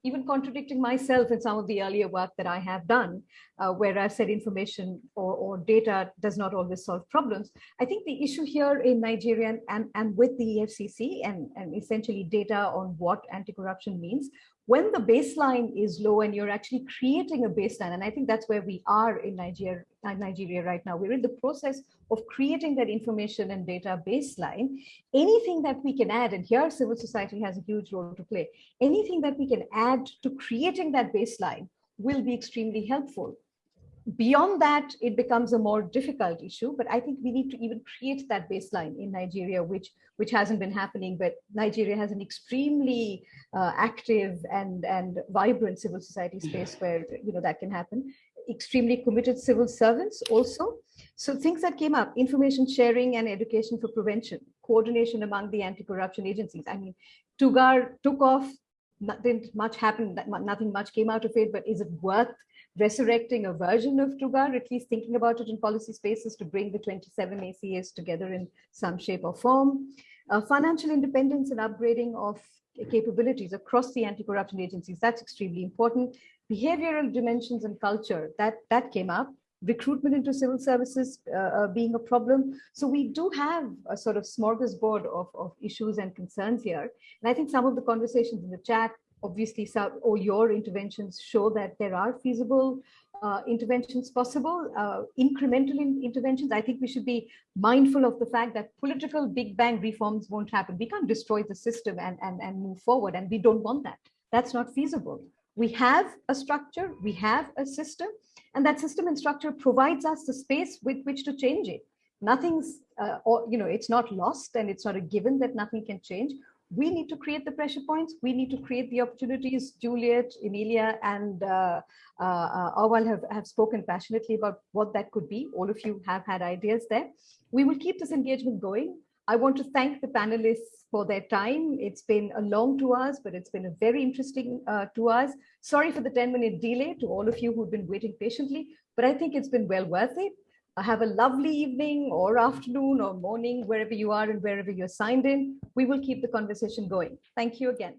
even contradicting myself in some of the earlier work that I have done, uh, where I've said information or, or, data does not always solve problems. I think the issue here in Nigeria and, and with the EFCC and, and essentially data on what anti-corruption means when the baseline is low and you're actually creating a baseline, and I think that's where we are in Nigeria, Nigeria right now, we're in the process of creating that information and data baseline. Anything that we can add, and here civil society has a huge role to play, anything that we can add to creating that baseline will be extremely helpful beyond that, it becomes a more difficult issue. But I think we need to even create that baseline in Nigeria, which which hasn't been happening. But Nigeria has an extremely uh, active and and vibrant civil society space where you know that can happen. Extremely committed civil servants also. So things that came up: information sharing and education for prevention, coordination among the anti-corruption agencies. I mean, Tugar took off. didn't much happen, Nothing much came out of it. But is it worth resurrecting a version of Tugar, at least thinking about it in policy spaces to bring the 27 ACAs together in some shape or form. Uh, financial independence and upgrading of capabilities across the anti-corruption agencies, that's extremely important. Behavioral dimensions and culture, that, that came up. Recruitment into civil services uh, uh, being a problem. So we do have a sort of smorgasbord of, of issues and concerns here. And I think some of the conversations in the chat obviously or your interventions show that there are feasible uh, interventions possible, uh, incremental in interventions. I think we should be mindful of the fact that political big bang reforms won't happen. We can't destroy the system and, and, and move forward, and we don't want that. That's not feasible. We have a structure, we have a system, and that system and structure provides us the space with which to change it. Nothing's, uh, or, you know, it's not lost and it's not a given that nothing can change we need to create the pressure points. We need to create the opportunities. Juliet, Emilia, and uh, uh, Auwal have, have spoken passionately about what that could be. All of you have had ideas there. We will keep this engagement going. I want to thank the panelists for their time. It's been a long two hours, but it's been a very interesting uh, two hours. Sorry for the 10 minute delay to all of you who've been waiting patiently, but I think it's been well worth it have a lovely evening or afternoon or morning, wherever you are and wherever you're signed in. We will keep the conversation going. Thank you again.